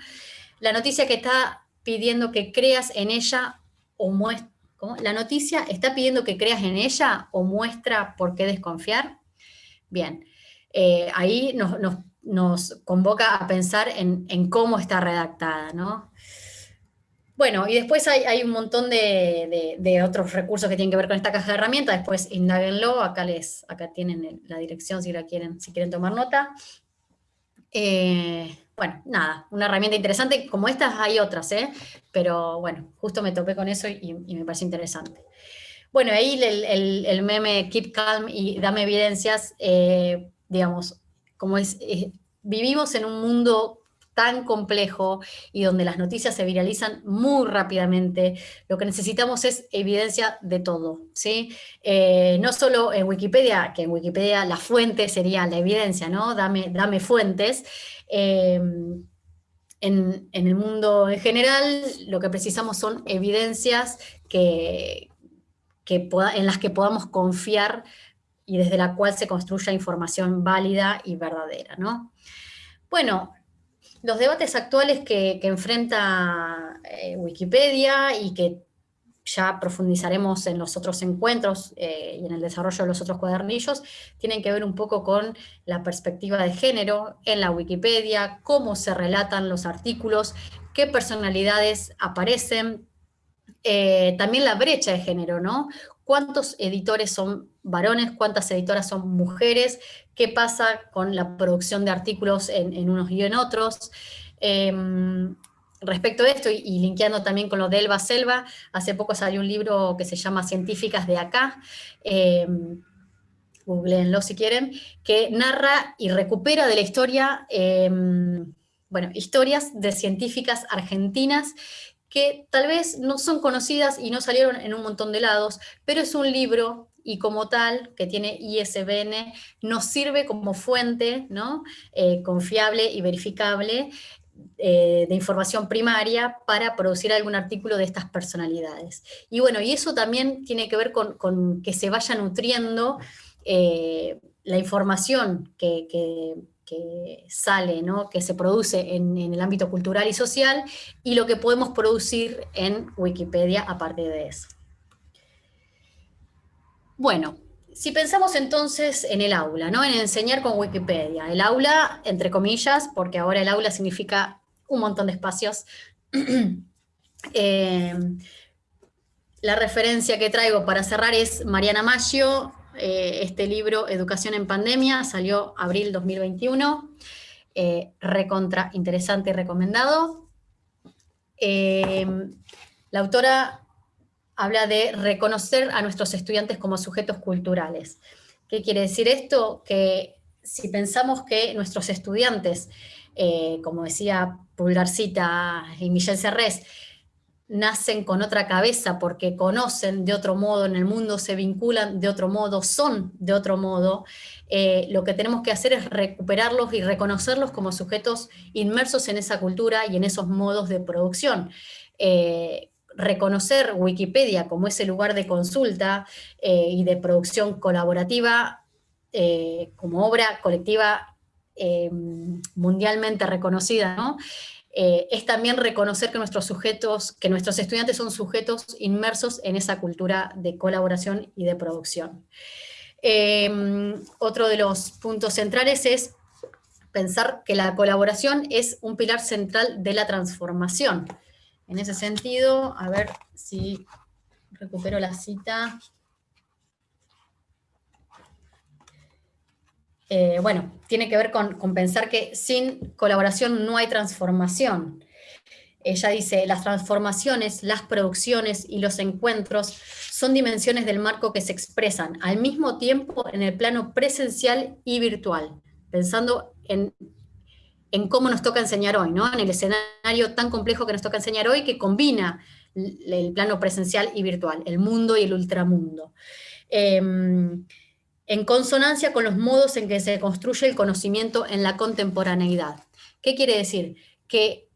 La noticia que está pidiendo que creas en ella o muestra, La noticia está pidiendo que creas en ella o muestra por qué desconfiar. Bien, eh, ahí nos, convoca a pensar en, cómo está redactada, ¿no? Bueno, y después hay, un montón de, otros recursos que tienen que ver con esta caja de herramientas, después indaguenlo, acá, les, acá tienen la dirección si, quieren, si quieren tomar nota. Eh, bueno, nada, una herramienta interesante, como estas hay otras, ¿eh? pero bueno, justo me topé con eso y, me parece interesante. Bueno, ahí el, meme Keep Calm y Dame Evidencias, eh, digamos, como es, eh, vivimos en un mundo tan complejo y donde las noticias se viralizan muy rápidamente, lo que necesitamos es evidencia de todo, ¿sí? Eh, no solo en Wikipedia, que en Wikipedia la fuente sería la evidencia, ¿no? Dame, dame fuentes. Em, en, el mundo en general, lo que precisamos son evidencias que, que en las que podamos confiar y desde la cual se construya información válida y verdadera. ¿no? Bueno, los debates actuales que, enfrenta eh, Wikipedia y que ya profundizaremos en los otros encuentros eh, y en el desarrollo de los otros cuadernillos, tienen que ver un poco con la perspectiva de género en la Wikipedia, cómo se relatan los artículos, qué personalidades aparecen, eh, también la brecha de género, ¿no? ¿Cuántos editores son varones, cuántas editoras son mujeres, qué pasa con la producción de artículos en, unos y en otros. Em, respecto a esto, y, linkeando también con lo de Elba Selva, hace poco salió un libro que se llama Científicas de Acá, eh, googleenlo si quieren, que narra y recupera de la historia, em, bueno, historias de científicas argentinas que tal vez no son conocidas y no salieron en un montón de lados, pero es un libro y como tal, que tiene ISBN, nos sirve como fuente ¿no? Eh, confiable y verificable eh, de información primaria para producir algún artículo de estas personalidades. Y bueno, y eso también tiene que ver con, que se vaya nutriendo eh, la información que, sale, ¿no? que se produce en, en, el ámbito cultural y social, y lo que podemos producir en Wikipedia a partir de eso. Bueno, si pensamos entonces en el aula, ¿no? en enseñar con Wikipedia, el aula, entre comillas, porque ahora el aula significa un montón de espacios, eh, la referencia que traigo para cerrar es Mariana Maggio, eh, este libro Educación en Pandemia, salió abril 2021, eh, recontra interesante y recomendado. la autora habla de reconocer a nuestros estudiantes como sujetos culturales. ¿Qué quiere decir esto? Que si pensamos que nuestros estudiantes, eh, como decía Pulgarcita y Michel Serres, nacen con otra cabeza porque conocen de otro modo en el mundo, se vinculan de otro modo, son de otro modo, eh, lo que tenemos que hacer es recuperarlos y reconocerlos como sujetos inmersos en esa cultura y en esos modos de producción. Eh, reconocer Wikipedia como ese lugar de consulta eh, y de producción colaborativa eh, como obra colectiva eh, mundialmente reconocida, es también reconocer que nuestros sujetos, que nuestros estudiantes son sujetos inmersos en esa cultura de colaboración y de producción. otro de los puntos centrales es pensar que la colaboración es un pilar central de la transformación. En ese sentido, a ver si recupero la cita. Eh, bueno, tiene que ver con, pensar que sin colaboración no hay transformación. Ella dice, las transformaciones, las producciones y los encuentros son dimensiones del marco que se expresan al mismo tiempo en el plano presencial y virtual, pensando en en cómo nos toca enseñar hoy, ¿no? en el escenario tan complejo que nos toca enseñar hoy, que combina el plano presencial y virtual, el mundo y el ultramundo. Em, en consonancia con los modos en que se construye el conocimiento en la contemporaneidad. ¿Qué quiere decir? Que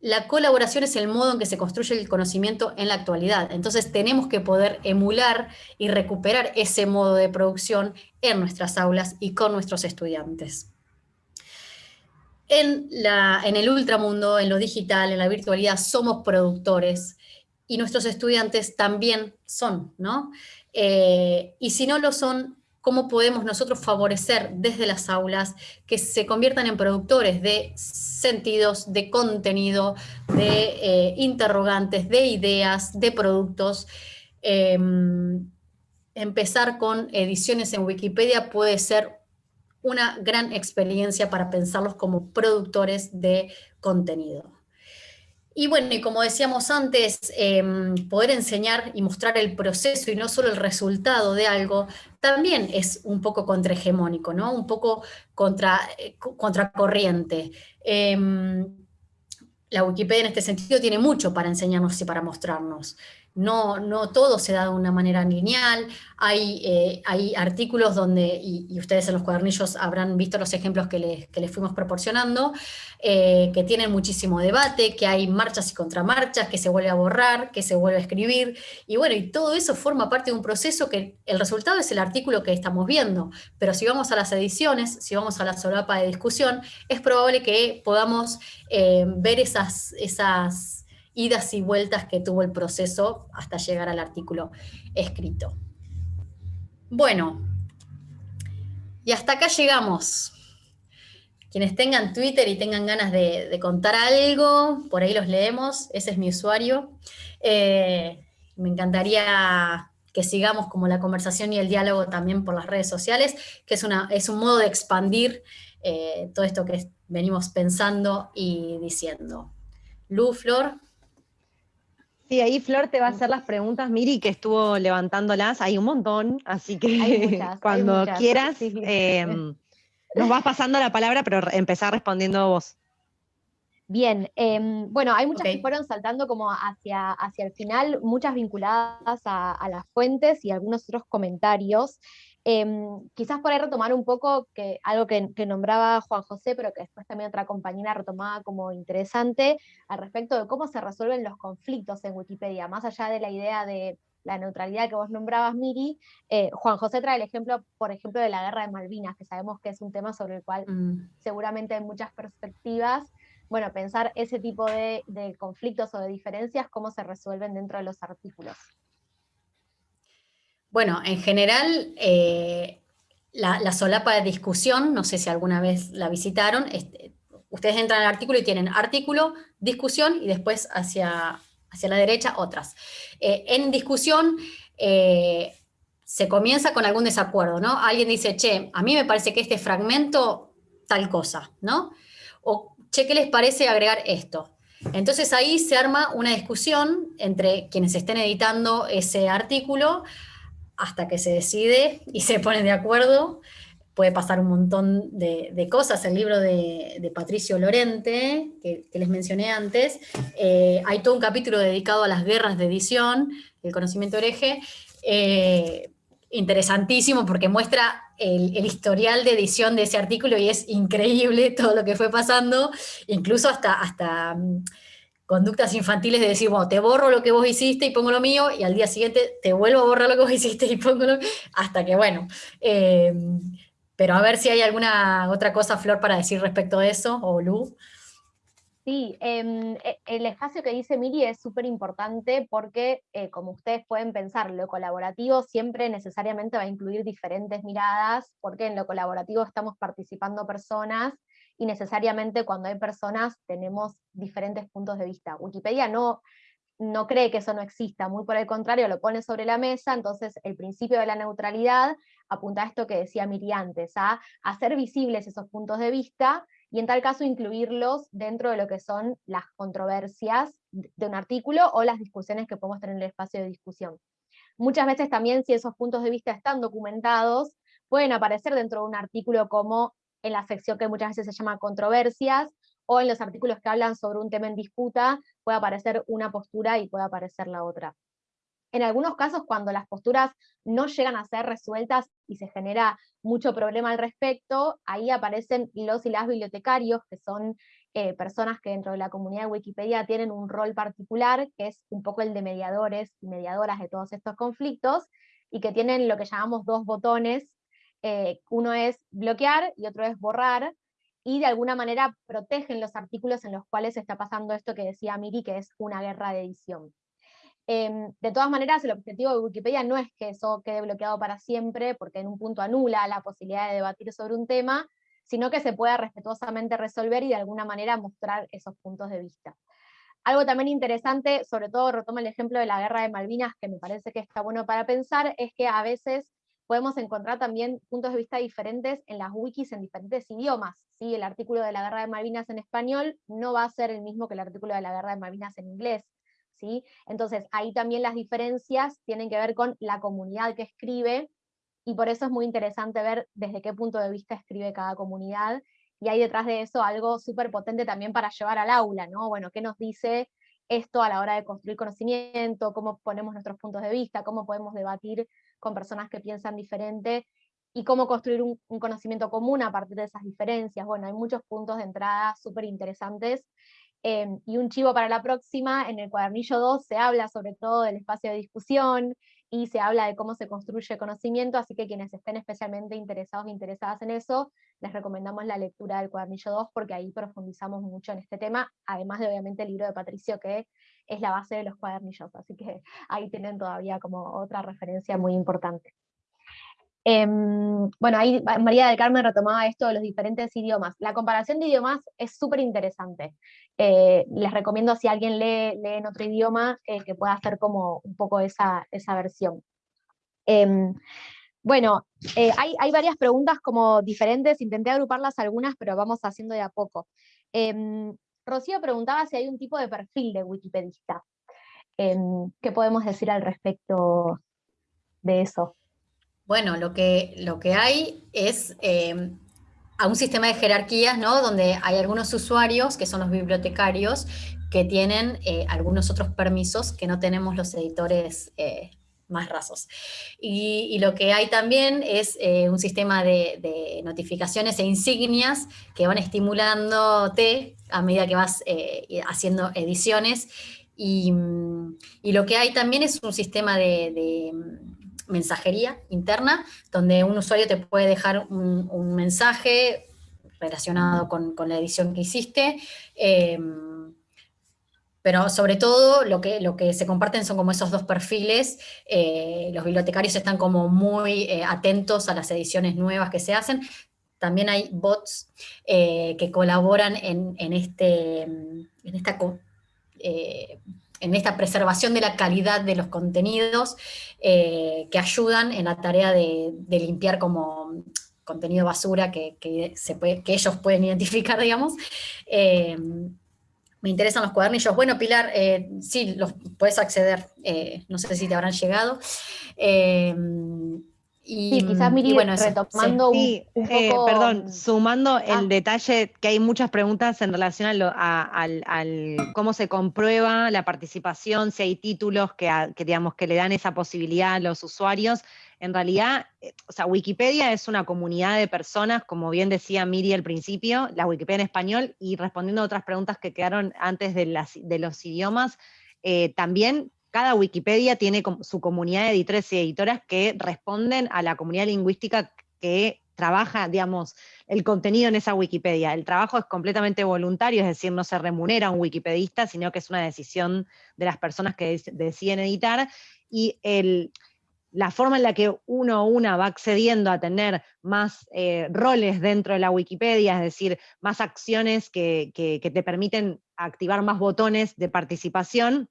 la colaboración es el modo en que se construye el conocimiento en la actualidad. Entonces tenemos que poder emular y recuperar ese modo de producción en nuestras aulas y con nuestros estudiantes. En, el ultramundo, en lo digital, en la virtualidad, somos productores y nuestros estudiantes también son, ¿no? Eh, y si no lo son, cómo podemos nosotros favorecer desde las aulas que se conviertan en productores de sentidos, de contenido, de eh, interrogantes, de ideas, de productos. Em, empezar con ediciones en Wikipedia puede ser una gran experiencia para pensarlos como productores de contenido. Y bueno, y como decíamos antes, em, poder enseñar y mostrar el proceso y no solo el resultado de algo, también es un poco contrahegemónico, ¿no? Un poco contra, eh, contracorriente. Em, la Wikipedia en este sentido tiene mucho para enseñarnos y para mostrarnos no, no todo se da de una manera lineal, hay, eh, hay artículos donde, y, ustedes en los cuadernillos habrán visto los ejemplos que les, que les fuimos proporcionando, eh, que tienen muchísimo debate, que hay marchas y contramarchas, que se vuelve a borrar, que se vuelve a escribir, y bueno, y todo eso forma parte de un proceso que el resultado es el artículo que estamos viendo, pero si vamos a las ediciones, si vamos a la solapa de discusión, es probable que podamos eh, ver esas, esas idas y vueltas que tuvo el proceso hasta llegar al artículo escrito. Bueno, y hasta acá llegamos. Quienes tengan Twitter y tengan ganas de, contar algo, por ahí los leemos, ese es mi usuario. Eh, me encantaría que sigamos como la conversación y el diálogo también por las redes sociales, que es, una, es un modo de expandir eh, todo esto que venimos pensando y diciendo. Lu, Flor. Sí, ahí Flor te va a hacer las preguntas, Miri, que estuvo levantándolas, hay un montón, así que cuando quieras em, nos vas pasando la palabra, pero empezar respondiendo vos. Bien, em, bueno, hay muchas que fueron saltando como hacia, hacia el final, muchas vinculadas a, a las fuentes y algunos otros comentarios. Em, quizás por ahí retomar un poco que, algo que, nombraba Juan José, pero que después también otra compañera retomaba como interesante, al respecto de cómo se resuelven los conflictos en Wikipedia, más allá de la idea de la neutralidad que vos nombrabas, Miri, eh, Juan José trae el ejemplo, por ejemplo, de la guerra de Malvinas, que sabemos que es un tema sobre el cual mm. seguramente hay muchas perspectivas. Bueno, pensar ese tipo de conflictos o de diferencias, cómo se resuelven dentro de los artículos. Bueno, en general, eh, la, solapa de discusión, no sé si alguna vez la visitaron, este, ustedes entran al artículo y tienen artículo, discusión y después hacia, hacia la derecha otras. Eh, en discusión eh, se comienza con algún desacuerdo, ¿no? Alguien dice, che, a mí me parece que este fragmento tal cosa, ¿no? O, che, ¿qué les parece agregar esto? Entonces ahí se arma una discusión entre quienes estén editando ese artículo hasta que se decide y se ponen de acuerdo. Puede pasar un montón de, cosas. El libro de, Patricio Lorente, que, les mencioné antes, eh, hay todo un capítulo dedicado a las guerras de edición, el conocimiento hereje, eh, interesantísimo porque muestra el, historial de edición de ese artículo y es increíble todo lo que fue pasando, incluso hasta, hasta conductas infantiles de decir, bueno, te borro lo que vos hiciste y pongo lo mío, y al día siguiente te vuelvo a borrar lo que vos hiciste y pongo lo mío, hasta que, bueno, eh, pero a ver si hay alguna otra cosa, Flor, para decir respecto a eso, o Lu. Sí, em, e, el espacio que dice Miri es súper importante porque, eh, como ustedes pueden pensar, lo colaborativo siempre necesariamente va a incluir diferentes miradas, porque en lo colaborativo estamos participando personas y necesariamente cuando hay personas tenemos diferentes puntos de vista. Wikipedia no, no cree que eso no exista, muy por el contrario, lo pone sobre la mesa, entonces el principio de la neutralidad apunta a esto que decía Miri antes, a hacer visibles esos puntos de vista y en tal caso incluirlos dentro de lo que son las controversias de un artículo o las discusiones que podemos tener en el espacio de discusión. Muchas veces también si esos puntos de vista están documentados, pueden aparecer dentro de un artículo como en la sección que muchas veces se llama controversias, o en los artículos que hablan sobre un tema en disputa, puede aparecer una postura y puede aparecer la otra. En algunos casos, cuando las posturas no llegan a ser resueltas y se genera mucho problema al respecto, ahí aparecen los y las bibliotecarios, que son eh, personas que dentro de la comunidad de Wikipedia tienen un rol particular, que es un poco el de mediadores y mediadoras de todos estos conflictos, y que tienen lo que llamamos dos botones, eh, uno es bloquear y otro es borrar, y de alguna manera protegen los artículos en los cuales está pasando esto que decía Miri, que es una guerra de edición. Em, de todas maneras, el objetivo de Wikipedia no es que eso quede bloqueado para siempre, porque en un punto anula la posibilidad de debatir sobre un tema, sino que se pueda respetuosamente resolver y de alguna manera mostrar esos puntos de vista. Algo también interesante, sobre todo retomo el ejemplo de la guerra de Malvinas, que me parece que está bueno para pensar, es que a veces podemos encontrar también puntos de vista diferentes en las wikis en diferentes idiomas. ¿sí? El artículo de la guerra de Malvinas en español no va a ser el mismo que el artículo de la guerra de Malvinas en inglés. ¿sí? Entonces ahí también las diferencias tienen que ver con la comunidad que escribe, y por eso es muy interesante ver desde qué punto de vista escribe cada comunidad, y hay detrás de eso algo súper potente también para llevar al aula, ¿no? Bueno, ¿qué nos dice esto a la hora de construir conocimiento? ¿Cómo ponemos nuestros puntos de vista? ¿Cómo podemos debatir con personas que piensan diferente? y cómo construir un, conocimiento común a partir de esas diferencias. Bueno, hay muchos puntos de entrada súper interesantes Em, y un chivo para la próxima, en el cuadernillo 2 se habla sobre todo del espacio de discusión y se habla de cómo se construye conocimiento, así que quienes estén especialmente interesados e interesadas en eso, les recomendamos la lectura del cuadernillo 2 porque ahí profundizamos mucho en este tema, además de obviamente el libro de Patricio que es la base de los cuadernillos, así que ahí tienen todavía como otra referencia muy importante. Em, bueno, ahí María del Carmen retomaba esto de los diferentes idiomas. La comparación de idiomas es súper interesante. Eh, les recomiendo si alguien lee, en otro idioma eh, que pueda hacer como un poco esa, esa versión. Em, bueno, eh, hay, hay, varias preguntas como diferentes, intenté agruparlas algunas, pero vamos haciendo de a poco. Em, Rocío preguntaba si hay un tipo de perfil de wikipedista. ¿Qué podemos decir al respecto de eso? Bueno, lo que, lo que hay es eh, a un sistema de jerarquías, ¿no? Donde hay algunos usuarios, que son los bibliotecarios, que tienen eh, algunos otros permisos que no tenemos los editores eh, más rasos. Y, lo que hay también es un sistema de, notificaciones e insignias que van estimulándote a medida que vas haciendo ediciones. Y, lo que hay también es un sistema de mensajería interna, donde un usuario te puede dejar un, mensaje relacionado con, la edición que hiciste, em, pero sobre todo lo que, lo que se comparten son como esos dos perfiles, eh, los bibliotecarios están como muy eh, atentos a las ediciones nuevas que se hacen, también hay bots eh, que colaboran en, este, en esta en esta preservación de la calidad de los contenidos eh, que ayudan en la tarea de, limpiar como contenido basura que, se puede, que ellos pueden identificar, digamos. Eh, me interesan los cuadernillos. Bueno, Pilar, eh, sí, los puedes acceder, no sé si te habrán llegado. Y, sí, quizás Miri, bueno, retomando un, poco... perdón, sumando el ah. detalle que hay muchas preguntas en relación a, al, cómo se comprueba la participación, si hay títulos que, digamos, que le dan esa posibilidad a los usuarios. En realidad, eh, o sea, Wikipedia es una comunidad de personas, como bien decía Miri al principio, la Wikipedia en español, y respondiendo a otras preguntas que quedaron antes de, las, de los idiomas, eh, también cada Wikipedia tiene su comunidad de editores y editoras que responden a la comunidad lingüística que trabaja, digamos, el contenido en esa Wikipedia. El trabajo es completamente voluntario, es decir, no se remunera a un wikipedista, sino que es una decisión de las personas que deciden editar, y la forma en la que uno o una va accediendo a tener más eh, roles dentro de la Wikipedia, es decir, más acciones que te permiten activar más botones de participación,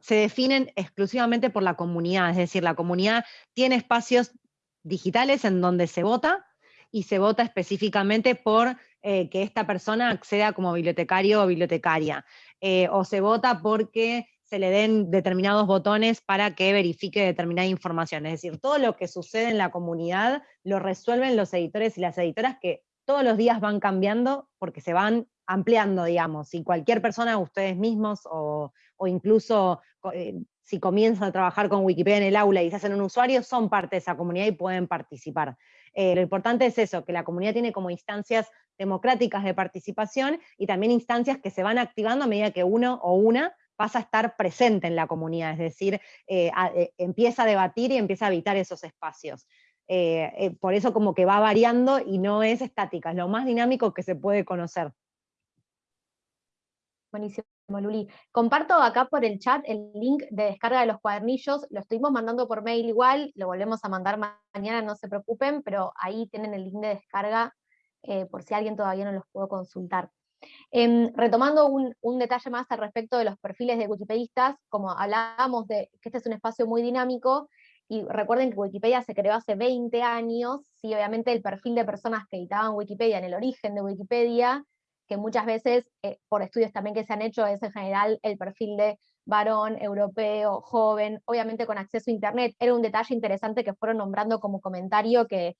se definen exclusivamente por la comunidad, es decir, la comunidad tiene espacios digitales en donde se vota y se vota específicamente por eh, que esta persona acceda como bibliotecario o bibliotecaria, eh, o se vota porque se le den determinados botones para que verifique determinada información. Es decir, todo lo que sucede en la comunidad lo resuelven los editores y las editoras que todos los días van cambiando porque se van ampliando, digamos, y cualquier persona, ustedes mismos o, incluso eh, si comienzan a trabajar con Wikipedia en el aula y se hacen un usuario, son parte de esa comunidad y pueden participar. Eh, lo importante es eso, que la comunidad tiene como instancias democráticas de participación y también instancias que se van activando a medida que uno o una pasa a estar presente en la comunidad, es decir, eh, empieza a debatir y empieza a habitar esos espacios. por eso como que va variando y no es estática, es lo más dinámico que se puede conocer. Buenísimo. Luli. Comparto acá por el chat el link de descarga de los cuadernillos, lo estuvimos mandando por mail igual, lo volvemos a mandar mañana, no se preocupen, pero ahí tienen el link de descarga eh, por si alguien todavía no los pudo consultar. Em, retomando un, detalle más al respecto de los perfiles de wikipedistas, como hablábamos de que este es un espacio muy dinámico, y recuerden que Wikipedia se creó hace 20 años, sí, obviamente el perfil de personas que editaban Wikipedia en el origen de Wikipedia que muchas veces, eh, por estudios también que se han hecho, es en general el perfil de varón, europeo, joven, obviamente con acceso a Internet. Era un detalle interesante que fueron nombrando como comentario que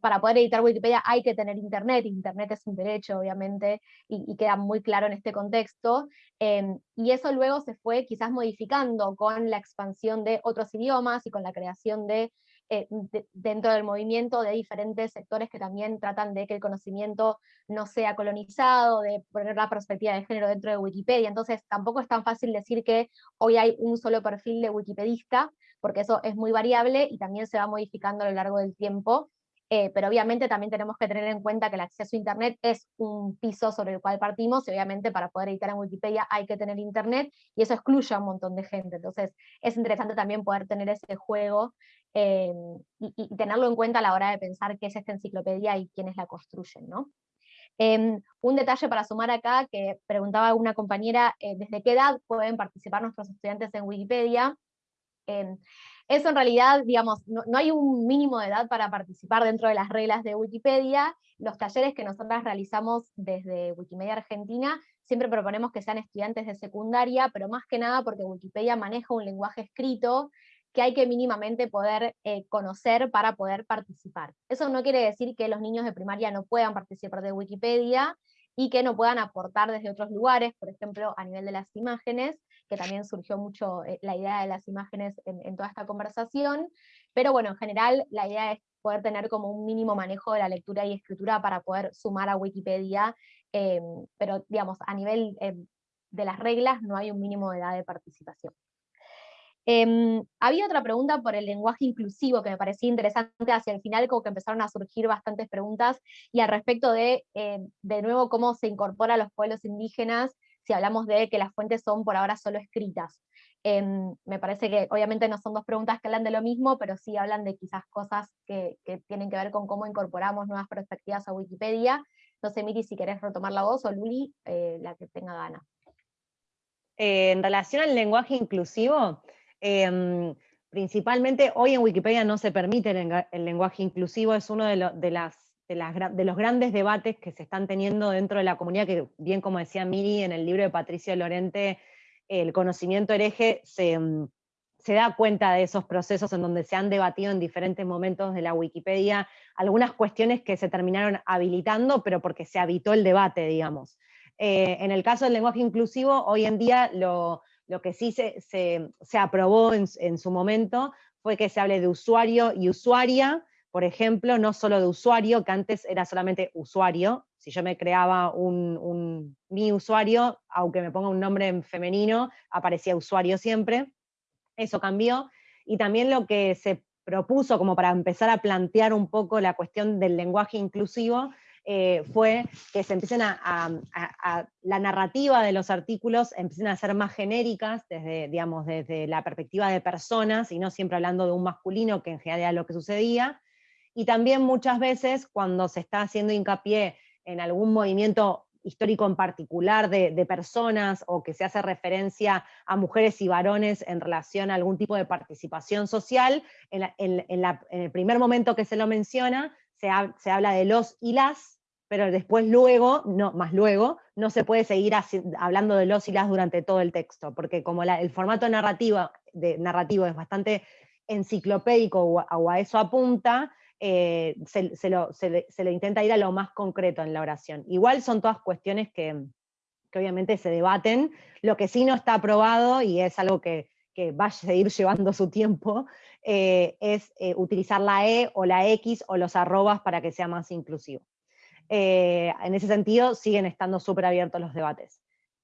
para poder editar Wikipedia hay que tener Internet, Internet es un derecho, obviamente, y, queda muy claro en este contexto. Em, y eso luego se fue quizás modificando con la expansión de otros idiomas y con la creación de eh, dentro del movimiento de diferentes sectores que también tratan de que el conocimiento no sea colonizado, de poner la perspectiva de género dentro de Wikipedia. Entonces tampoco es tan fácil decir que hoy hay un solo perfil de wikipedista, porque eso es muy variable y también se va modificando a lo largo del tiempo. Eh, pero obviamente también tenemos que tener en cuenta que el acceso a Internet es un piso sobre el cual partimos, y obviamente para poder editar en Wikipedia hay que tener Internet, y eso excluye a un montón de gente. Entonces es interesante también poder tener ese juego eh, y, tenerlo en cuenta a la hora de pensar qué es esta enciclopedia y quiénes la construyen. ¿no? Em, un detalle para sumar acá, que preguntaba una compañera, eh, ¿desde qué edad pueden participar nuestros estudiantes en Wikipedia? Em, eso en realidad, digamos, no, hay un mínimo de edad para participar dentro de las reglas de Wikipedia. Los talleres que nosotras realizamos desde Wikimedia Argentina siempre proponemos que sean estudiantes de secundaria, pero más que nada porque Wikipedia maneja un lenguaje escrito que hay que mínimamente poder eh, conocer para poder participar. Eso no quiere decir que los niños de primaria no puedan participar de Wikipedia y que no puedan aportar desde otros lugares, por ejemplo, a nivel de las imágenes, que también surgió mucho eh, la idea de las imágenes en, toda esta conversación, pero bueno, en general la idea es poder tener como un mínimo manejo de la lectura y escritura para poder sumar a Wikipedia, em, pero digamos, a nivel de las reglas no hay un mínimo de edad de participación. Em, había otra pregunta por el lenguaje inclusivo que me parecía interesante hacia el final, como que empezaron a surgir bastantes preguntas, y al respecto de, eh, de nuevo, cómo se incorpora a los pueblos indígenas, si hablamos de que las fuentes son por ahora solo escritas. Em, me parece que obviamente no son dos preguntas que hablan de lo mismo, pero sí hablan de quizás cosas que, tienen que ver con cómo incorporamos nuevas perspectivas a Wikipedia. No sé, Miri, si querés retomar la voz, o Luli, eh, la que tenga gana. Eh, en relación al lenguaje inclusivo, Em, principalmente hoy en Wikipedia no se permite el, lenguaje inclusivo, es uno de, las, de, los grandes debates que se están teniendo dentro de la comunidad, que bien como decía Miri en el libro de Patricio Lorente, el conocimiento hereje se, em, se da cuenta de esos procesos en donde se han debatido en diferentes momentos de la Wikipedia algunas cuestiones que se terminaron habilitando, pero porque se habitó el debate, digamos. Eh, en el caso del lenguaje inclusivo, hoy en día lo, lo que sí se, aprobó en, su momento fue que se hable de usuario y usuaria, por ejemplo, no solo de usuario, que antes era solamente usuario. Si yo me creaba un, mi usuario, aunque me ponga un nombre en femenino, aparecía usuario siempre. Eso cambió. Y también lo que se propuso como para empezar a plantear un poco la cuestión del lenguaje inclusivo, eh, fue que se empiecen a, la narrativa de los artículos empiecen a ser más genéricas desde, digamos, desde la perspectiva de personas y no siempre hablando de un masculino, que en general era lo que sucedía, y también muchas veces cuando se está haciendo hincapié en algún movimiento histórico en particular de, personas o que se hace referencia a mujeres y varones en relación a algún tipo de participación social, en, el primer momento que se lo menciona, se, habla de los y las, pero después luego, no, más luego, no se puede seguir hablando de los y las durante todo el texto, porque como el formato narrativo, narrativo es bastante enciclopédico o, a eso apunta, eh, se, lo, intenta ir a lo más concreto en la oración. Igual son todas cuestiones que, obviamente se debaten, lo que sí no está aprobado, y es algo que, que va a seguir llevando su tiempo, eh, es eh, utilizar la E o la X o los arrobas para que sea más inclusivo. Eh, en ese sentido, siguen estando súper abiertos los debates.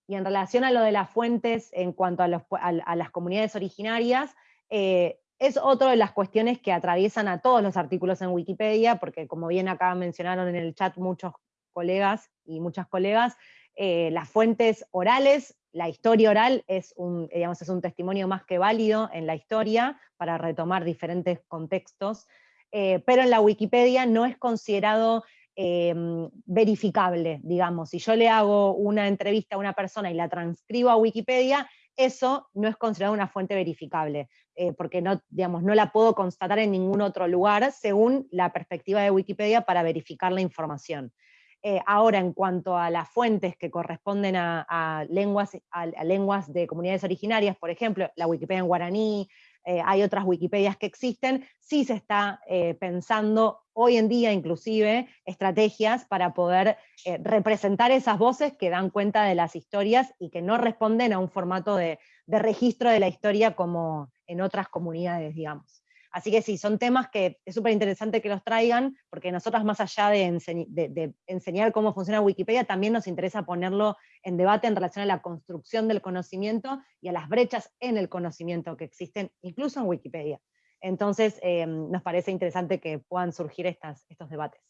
Y en relación a lo de las fuentes en cuanto a, las comunidades originarias, es otra de las cuestiones que atraviesan a todos los artículos en Wikipedia, porque como bien acá mencionaron en el chat muchos colegas y muchas colegas, las fuentes orales la historia oral es un, digamos, es un testimonio más que válido en la historia para retomar diferentes contextos, eh, pero en la Wikipedia no es considerado em, verificable, digamos. Si yo le hago una entrevista a una persona y la transcribo a Wikipedia, eso no es considerado una fuente verificable, eh, porque no, digamos, no la puedo constatar en ningún otro lugar según la perspectiva de Wikipedia para verificar la información. Eh, ahora, en cuanto a las fuentes que corresponden a, lenguas, a, lenguas de comunidades originarias, por ejemplo, la Wikipedia en guaraní, eh, hay otras Wikipedias que existen, sí se está eh, pensando hoy en día inclusive estrategias para poder representar esas voces que dan cuenta de las historias y que no responden a un formato de registro de la historia como en otras comunidades, digamos. Así que sí, son temas que es súper interesante que los traigan, porque nosotros más allá de, enseñar cómo funciona Wikipedia, también nos interesa ponerlo en debate en relación a la construcción del conocimiento y a las brechas en el conocimiento que existen, incluso en Wikipedia. Entonces, eh, nos parece interesante que puedan surgir estas, estos debates.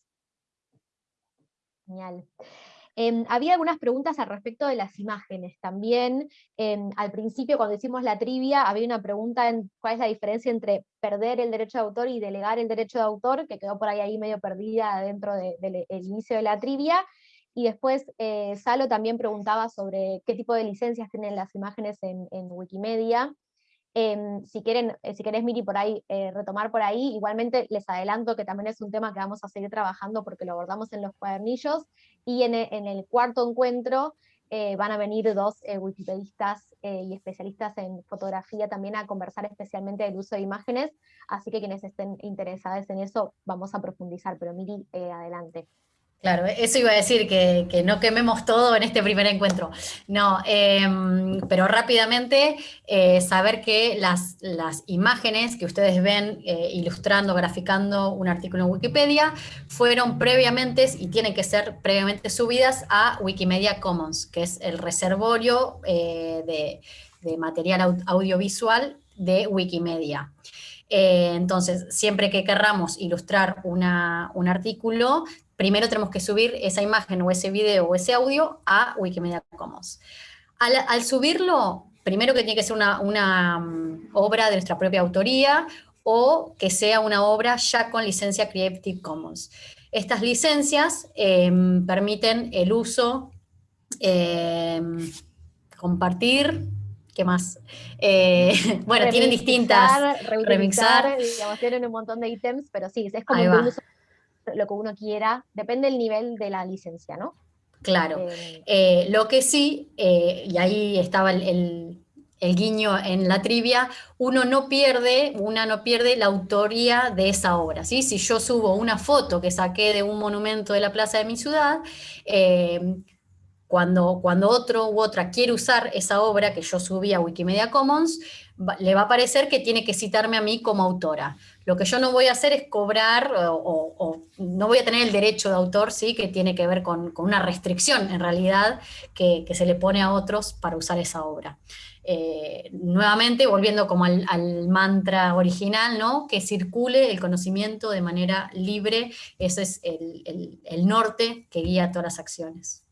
Genial. Em, había algunas preguntas al respecto de las imágenes también. Em, al principio, cuando hicimos la trivia, había una pregunta en cuál es la diferencia entre perder el derecho de autor y delegar el derecho de autor, que quedó por ahí, ahí medio perdida dentro del inicio de la trivia. Y después eh, Salo también preguntaba sobre qué tipo de licencias tienen las imágenes en, en Wikimedia. Em, si, quieren, eh, si querés, Miri, por ahí, eh, retomar por ahí, igualmente les adelanto que también es un tema que vamos a seguir trabajando porque lo abordamos en los cuadernillos, y en e, el, cuarto encuentro eh, van a venir dos wikipedistas y especialistas en fotografía también a conversar especialmente del uso de imágenes, así que quienes estén interesados en eso, vamos a profundizar, pero Miri, adelante. Claro, eso iba a decir, que, no quememos todo en este primer encuentro. No, em, pero rápidamente eh, saber que las, imágenes que ustedes ven eh, ilustrando, graficando un artículo en Wikipedia, fueron previamente y tienen que ser previamente subidas a Wikimedia Commons, que es el reservorio eh, de, de, material audiovisual de Wikimedia. entonces, siempre que querramos ilustrar una, un artículo, primero tenemos que subir esa imagen o ese video o ese audio a Wikimedia Commons. Al, subirlo, primero que tiene que ser una, mm, obra de nuestra propia autoría o que sea una obra ya con licencia Creative Commons. Estas licencias em, permiten el uso, em, compartir, ¿qué más? Eh, bueno, tienen distintas... Remixar, digamos, tienen un montón de ítems, pero sí, es como un uso lo que uno quiera, depende del nivel de la licencia, ¿no? Claro. Eh, eh, lo que sí, eh, y ahí estaba el, guiño en la trivia, uno no pierde, una no pierde la autoría de esa obra. ¿sí? Si yo subo una foto que saqué de un monumento de la plaza de mi ciudad, cuando, cuando otro u otra quiere usar esa obra que yo subí a Wikimedia Commons, le va a parecer que tiene que citarme a mí como autora. Lo que yo no voy a hacer es cobrar o, no voy a tener el derecho de autor, ¿sí? que tiene que ver con, una restricción en realidad que, se le pone a otros para usar esa obra. Eh, nuevamente, volviendo como al, mantra original, ¿no? que circule el conocimiento de manera libre, ese es el norte que guía todas las acciones.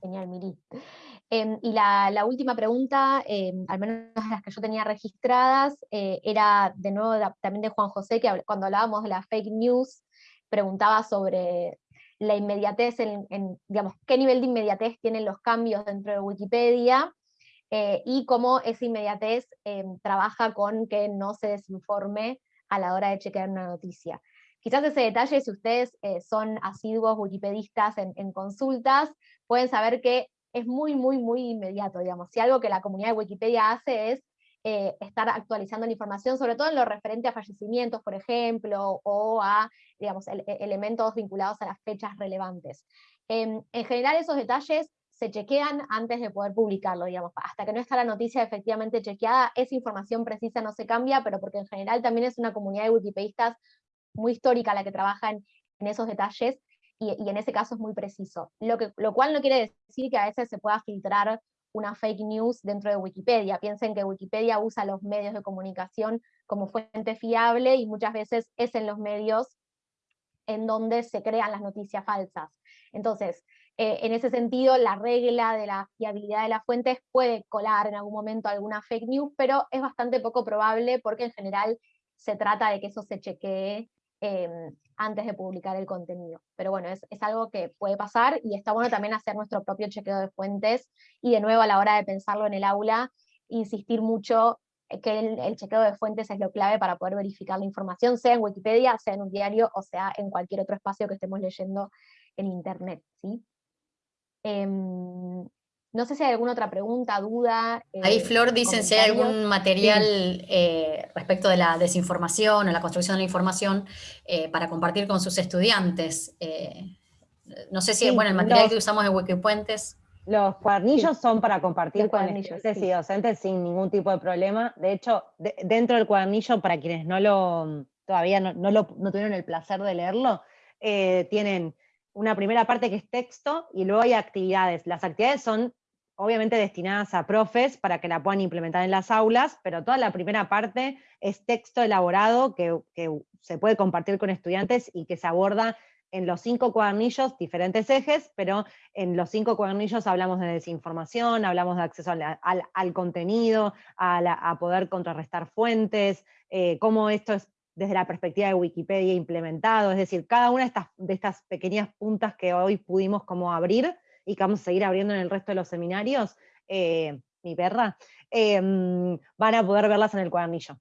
Genial, Miri. Em, y la, última pregunta, em, al menos las que yo tenía registradas, eh, era de nuevo también de Juan José, que cuando hablábamos de la fake news, preguntaba sobre la inmediatez, digamos, qué nivel de inmediatez tienen los cambios dentro de Wikipedia, eh, y cómo esa inmediatez em, trabaja con que no se desinforme a la hora de chequear una noticia. Quizás ese detalle, si ustedes eh, son asiduos wikipedistas en, consultas, pueden saber que es muy, muy, muy inmediato, digamos. Si algo que la comunidad de Wikipedia hace es eh, estar actualizando la información, sobre todo en lo referente a fallecimientos, por ejemplo, o a, digamos, elementos vinculados a las fechas relevantes. en general esos detalles se chequean antes de poder publicarlo, digamos, hasta que no está la noticia efectivamente chequeada, esa información precisa no se cambia, pero porque en general también es una comunidad de wikipedistas muy histórica la que trabaja en, esos detalles, y, en ese caso es muy preciso. Lo, que, lo cual no quiere decir que a veces se pueda filtrar una fake news dentro de Wikipedia. Piensen que Wikipedia usa los medios de comunicación como fuente fiable y muchas veces es en los medios en donde se crean las noticias falsas. Entonces, eh, en ese sentido, la regla de la fiabilidad de las fuentes puede colar en algún momento alguna fake news, pero es bastante poco probable porque en general se trata de que eso se chequee em, antes de publicar el contenido. Pero bueno, es, algo que puede pasar y está bueno también hacer nuestro propio chequeo de fuentes y de nuevo a la hora de pensarlo en el aula, insistir mucho que el, chequeo de fuentes es lo clave para poder verificar la información, sea en Wikipedia, sea en un diario, o sea en cualquier otro espacio que estemos leyendo en Internet. ¿sí? Em, no sé si hay alguna otra pregunta, duda. Ahí eh, Flor dicen si hay algún material eh, respecto de la desinformación o la construcción de la información eh, para compartir con sus estudiantes. no sé si, bueno, el material que usamos en Wikipuentes. Los cuadernillos son para compartir con estudiantes y docentes sin ningún tipo de problema. De hecho, dentro del cuadernillo, para quienes no lo, todavía no, no, lo, no tuvieron el placer de leerlo, tienen una primera parte que es texto y luego hay actividades. Las actividades son obviamente destinadas a profes para que la puedan implementar en las aulas, pero toda la primera parte es texto elaborado que, se puede compartir con estudiantes y que se aborda en los cinco cuadernillos diferentes ejes, pero en los cinco cuadernillos hablamos de desinformación, hablamos de acceso al, contenido, a, poder contrarrestar fuentes, eh, cómo esto es desde la perspectiva de Wikipedia implementado, es decir, cada una de estas, de estas pequeñas puntas que hoy pudimos como abrir y que vamos a seguir abriendo en el resto de los seminarios, eh, mi perra, em, van a poder verlas en el cuadernillo.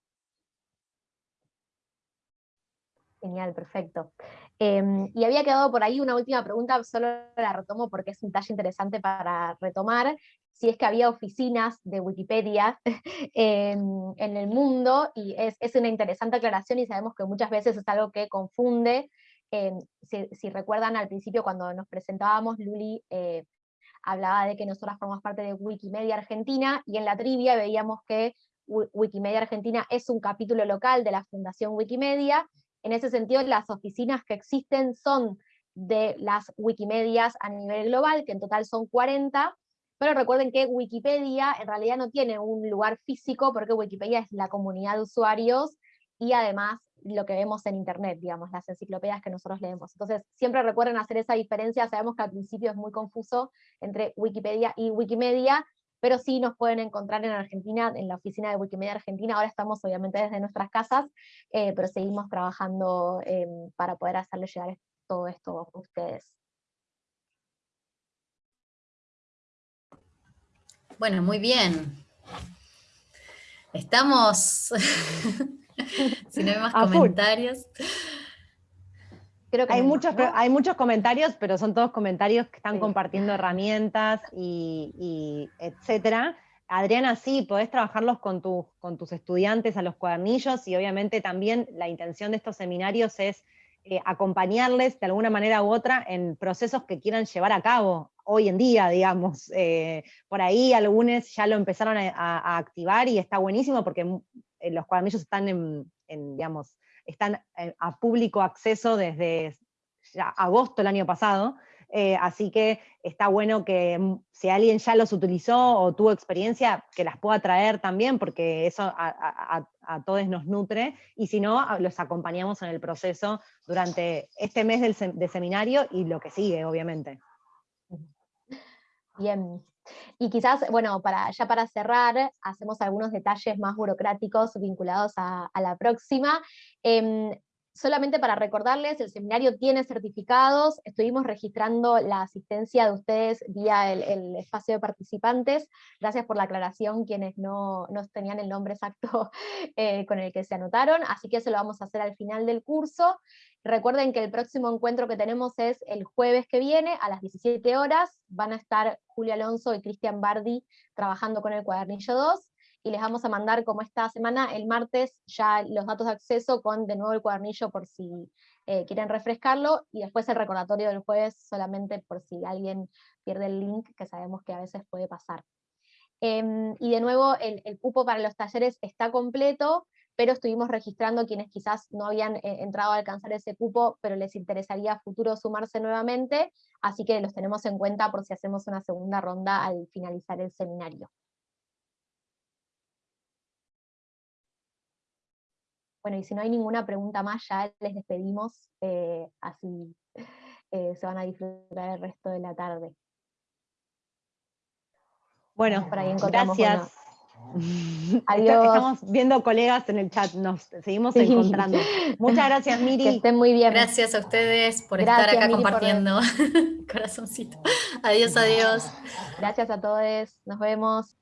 Genial, perfecto. Em, y había quedado por ahí una última pregunta, solo la retomo porque es un talle interesante para retomar, si es que había oficinas de Wikipedia en, el mundo, y es, una interesante aclaración y sabemos que muchas veces es algo que confunde. Em, si, recuerdan al principio cuando nos presentábamos, Luli eh, hablaba de que nosotras formamos parte de Wikimedia Argentina, y en la trivia veíamos que Wikimedia Argentina es un capítulo local de la Fundación Wikimedia, en ese sentido las oficinas que existen son de las Wikimedias a nivel global, que en total son 40, pero recuerden que Wikipedia en realidad no tiene un lugar físico porque Wikipedia es la comunidad de usuarios y además lo que vemos en internet, digamos, las enciclopedias que nosotros leemos. Entonces, siempre recuerden hacer esa diferencia, sabemos que al principio es muy confuso entre Wikipedia y Wikimedia, pero sí nos pueden encontrar en Argentina, en la oficina de Wikimedia Argentina, ahora estamos obviamente desde nuestras casas, eh, pero seguimos trabajando em, para poder hacerles llegar todo esto a ustedes. Bueno, muy bien. Estamos, si no hay más comentarios. Creo que hay, muchos, hay muchos comentarios, pero son todos comentarios que están compartiendo herramientas y, etcétera. Adriana, sí, podés trabajarlos con, con tus estudiantes a los cuadernillos y obviamente también la intención de estos seminarios es eh, acompañarles de alguna manera u otra en procesos que quieran llevar a cabo hoy en día, digamos. Eh, por ahí algunos ya lo empezaron a, activar y está buenísimo porque eh, los cuadernillos están en, digamos, están a público acceso desde agosto del año pasado, eh, así que está bueno que mm, si alguien ya los utilizó o tuvo experiencia, que las pueda traer también, porque eso a, todos nos nutre, y si no, los acompañamos en el proceso durante este mes del de seminario y lo que sigue, obviamente. Bien. Y quizás, bueno, para, ya para cerrar, hacemos algunos detalles más burocráticos vinculados a, la próxima. Em, solamente para recordarles, el seminario tiene certificados, estuvimos registrando la asistencia de ustedes vía el, espacio de participantes, gracias por la aclaración quienes no, no tenían el nombre exacto eh, con el que se anotaron, así que eso lo vamos a hacer al final del curso. Recuerden que el próximo encuentro que tenemos es el jueves que viene, a las 17 horas, van a estar Julio Alonso y Cristian Bardi trabajando con el cuadernillo 2, y les vamos a mandar como esta semana, el martes, ya los datos de acceso con de nuevo el cuadernillo por si eh, quieren refrescarlo, y después el recordatorio del jueves solamente por si alguien pierde el link, que sabemos que a veces puede pasar. Em, y de nuevo, el, cupo para los talleres está completo, pero estuvimos registrando quienes quizás no habían eh, entrado a alcanzar ese cupo, pero les interesaría a futuro sumarse nuevamente, así que los tenemos en cuenta por si hacemos una segunda ronda al finalizar el seminario. Bueno, y si no hay ninguna pregunta más, ya les despedimos, eh, así eh, se van a disfrutar el resto de la tarde. Bueno, gracias. Adiós. Estamos viendo colegas en el chat, nos seguimos encontrando. Muchas gracias, Miri. Que estén muy bien. Gracias a ustedes por estar acá compartiendo. Corazoncito. Adiós, adiós. Gracias a todos. Nos vemos.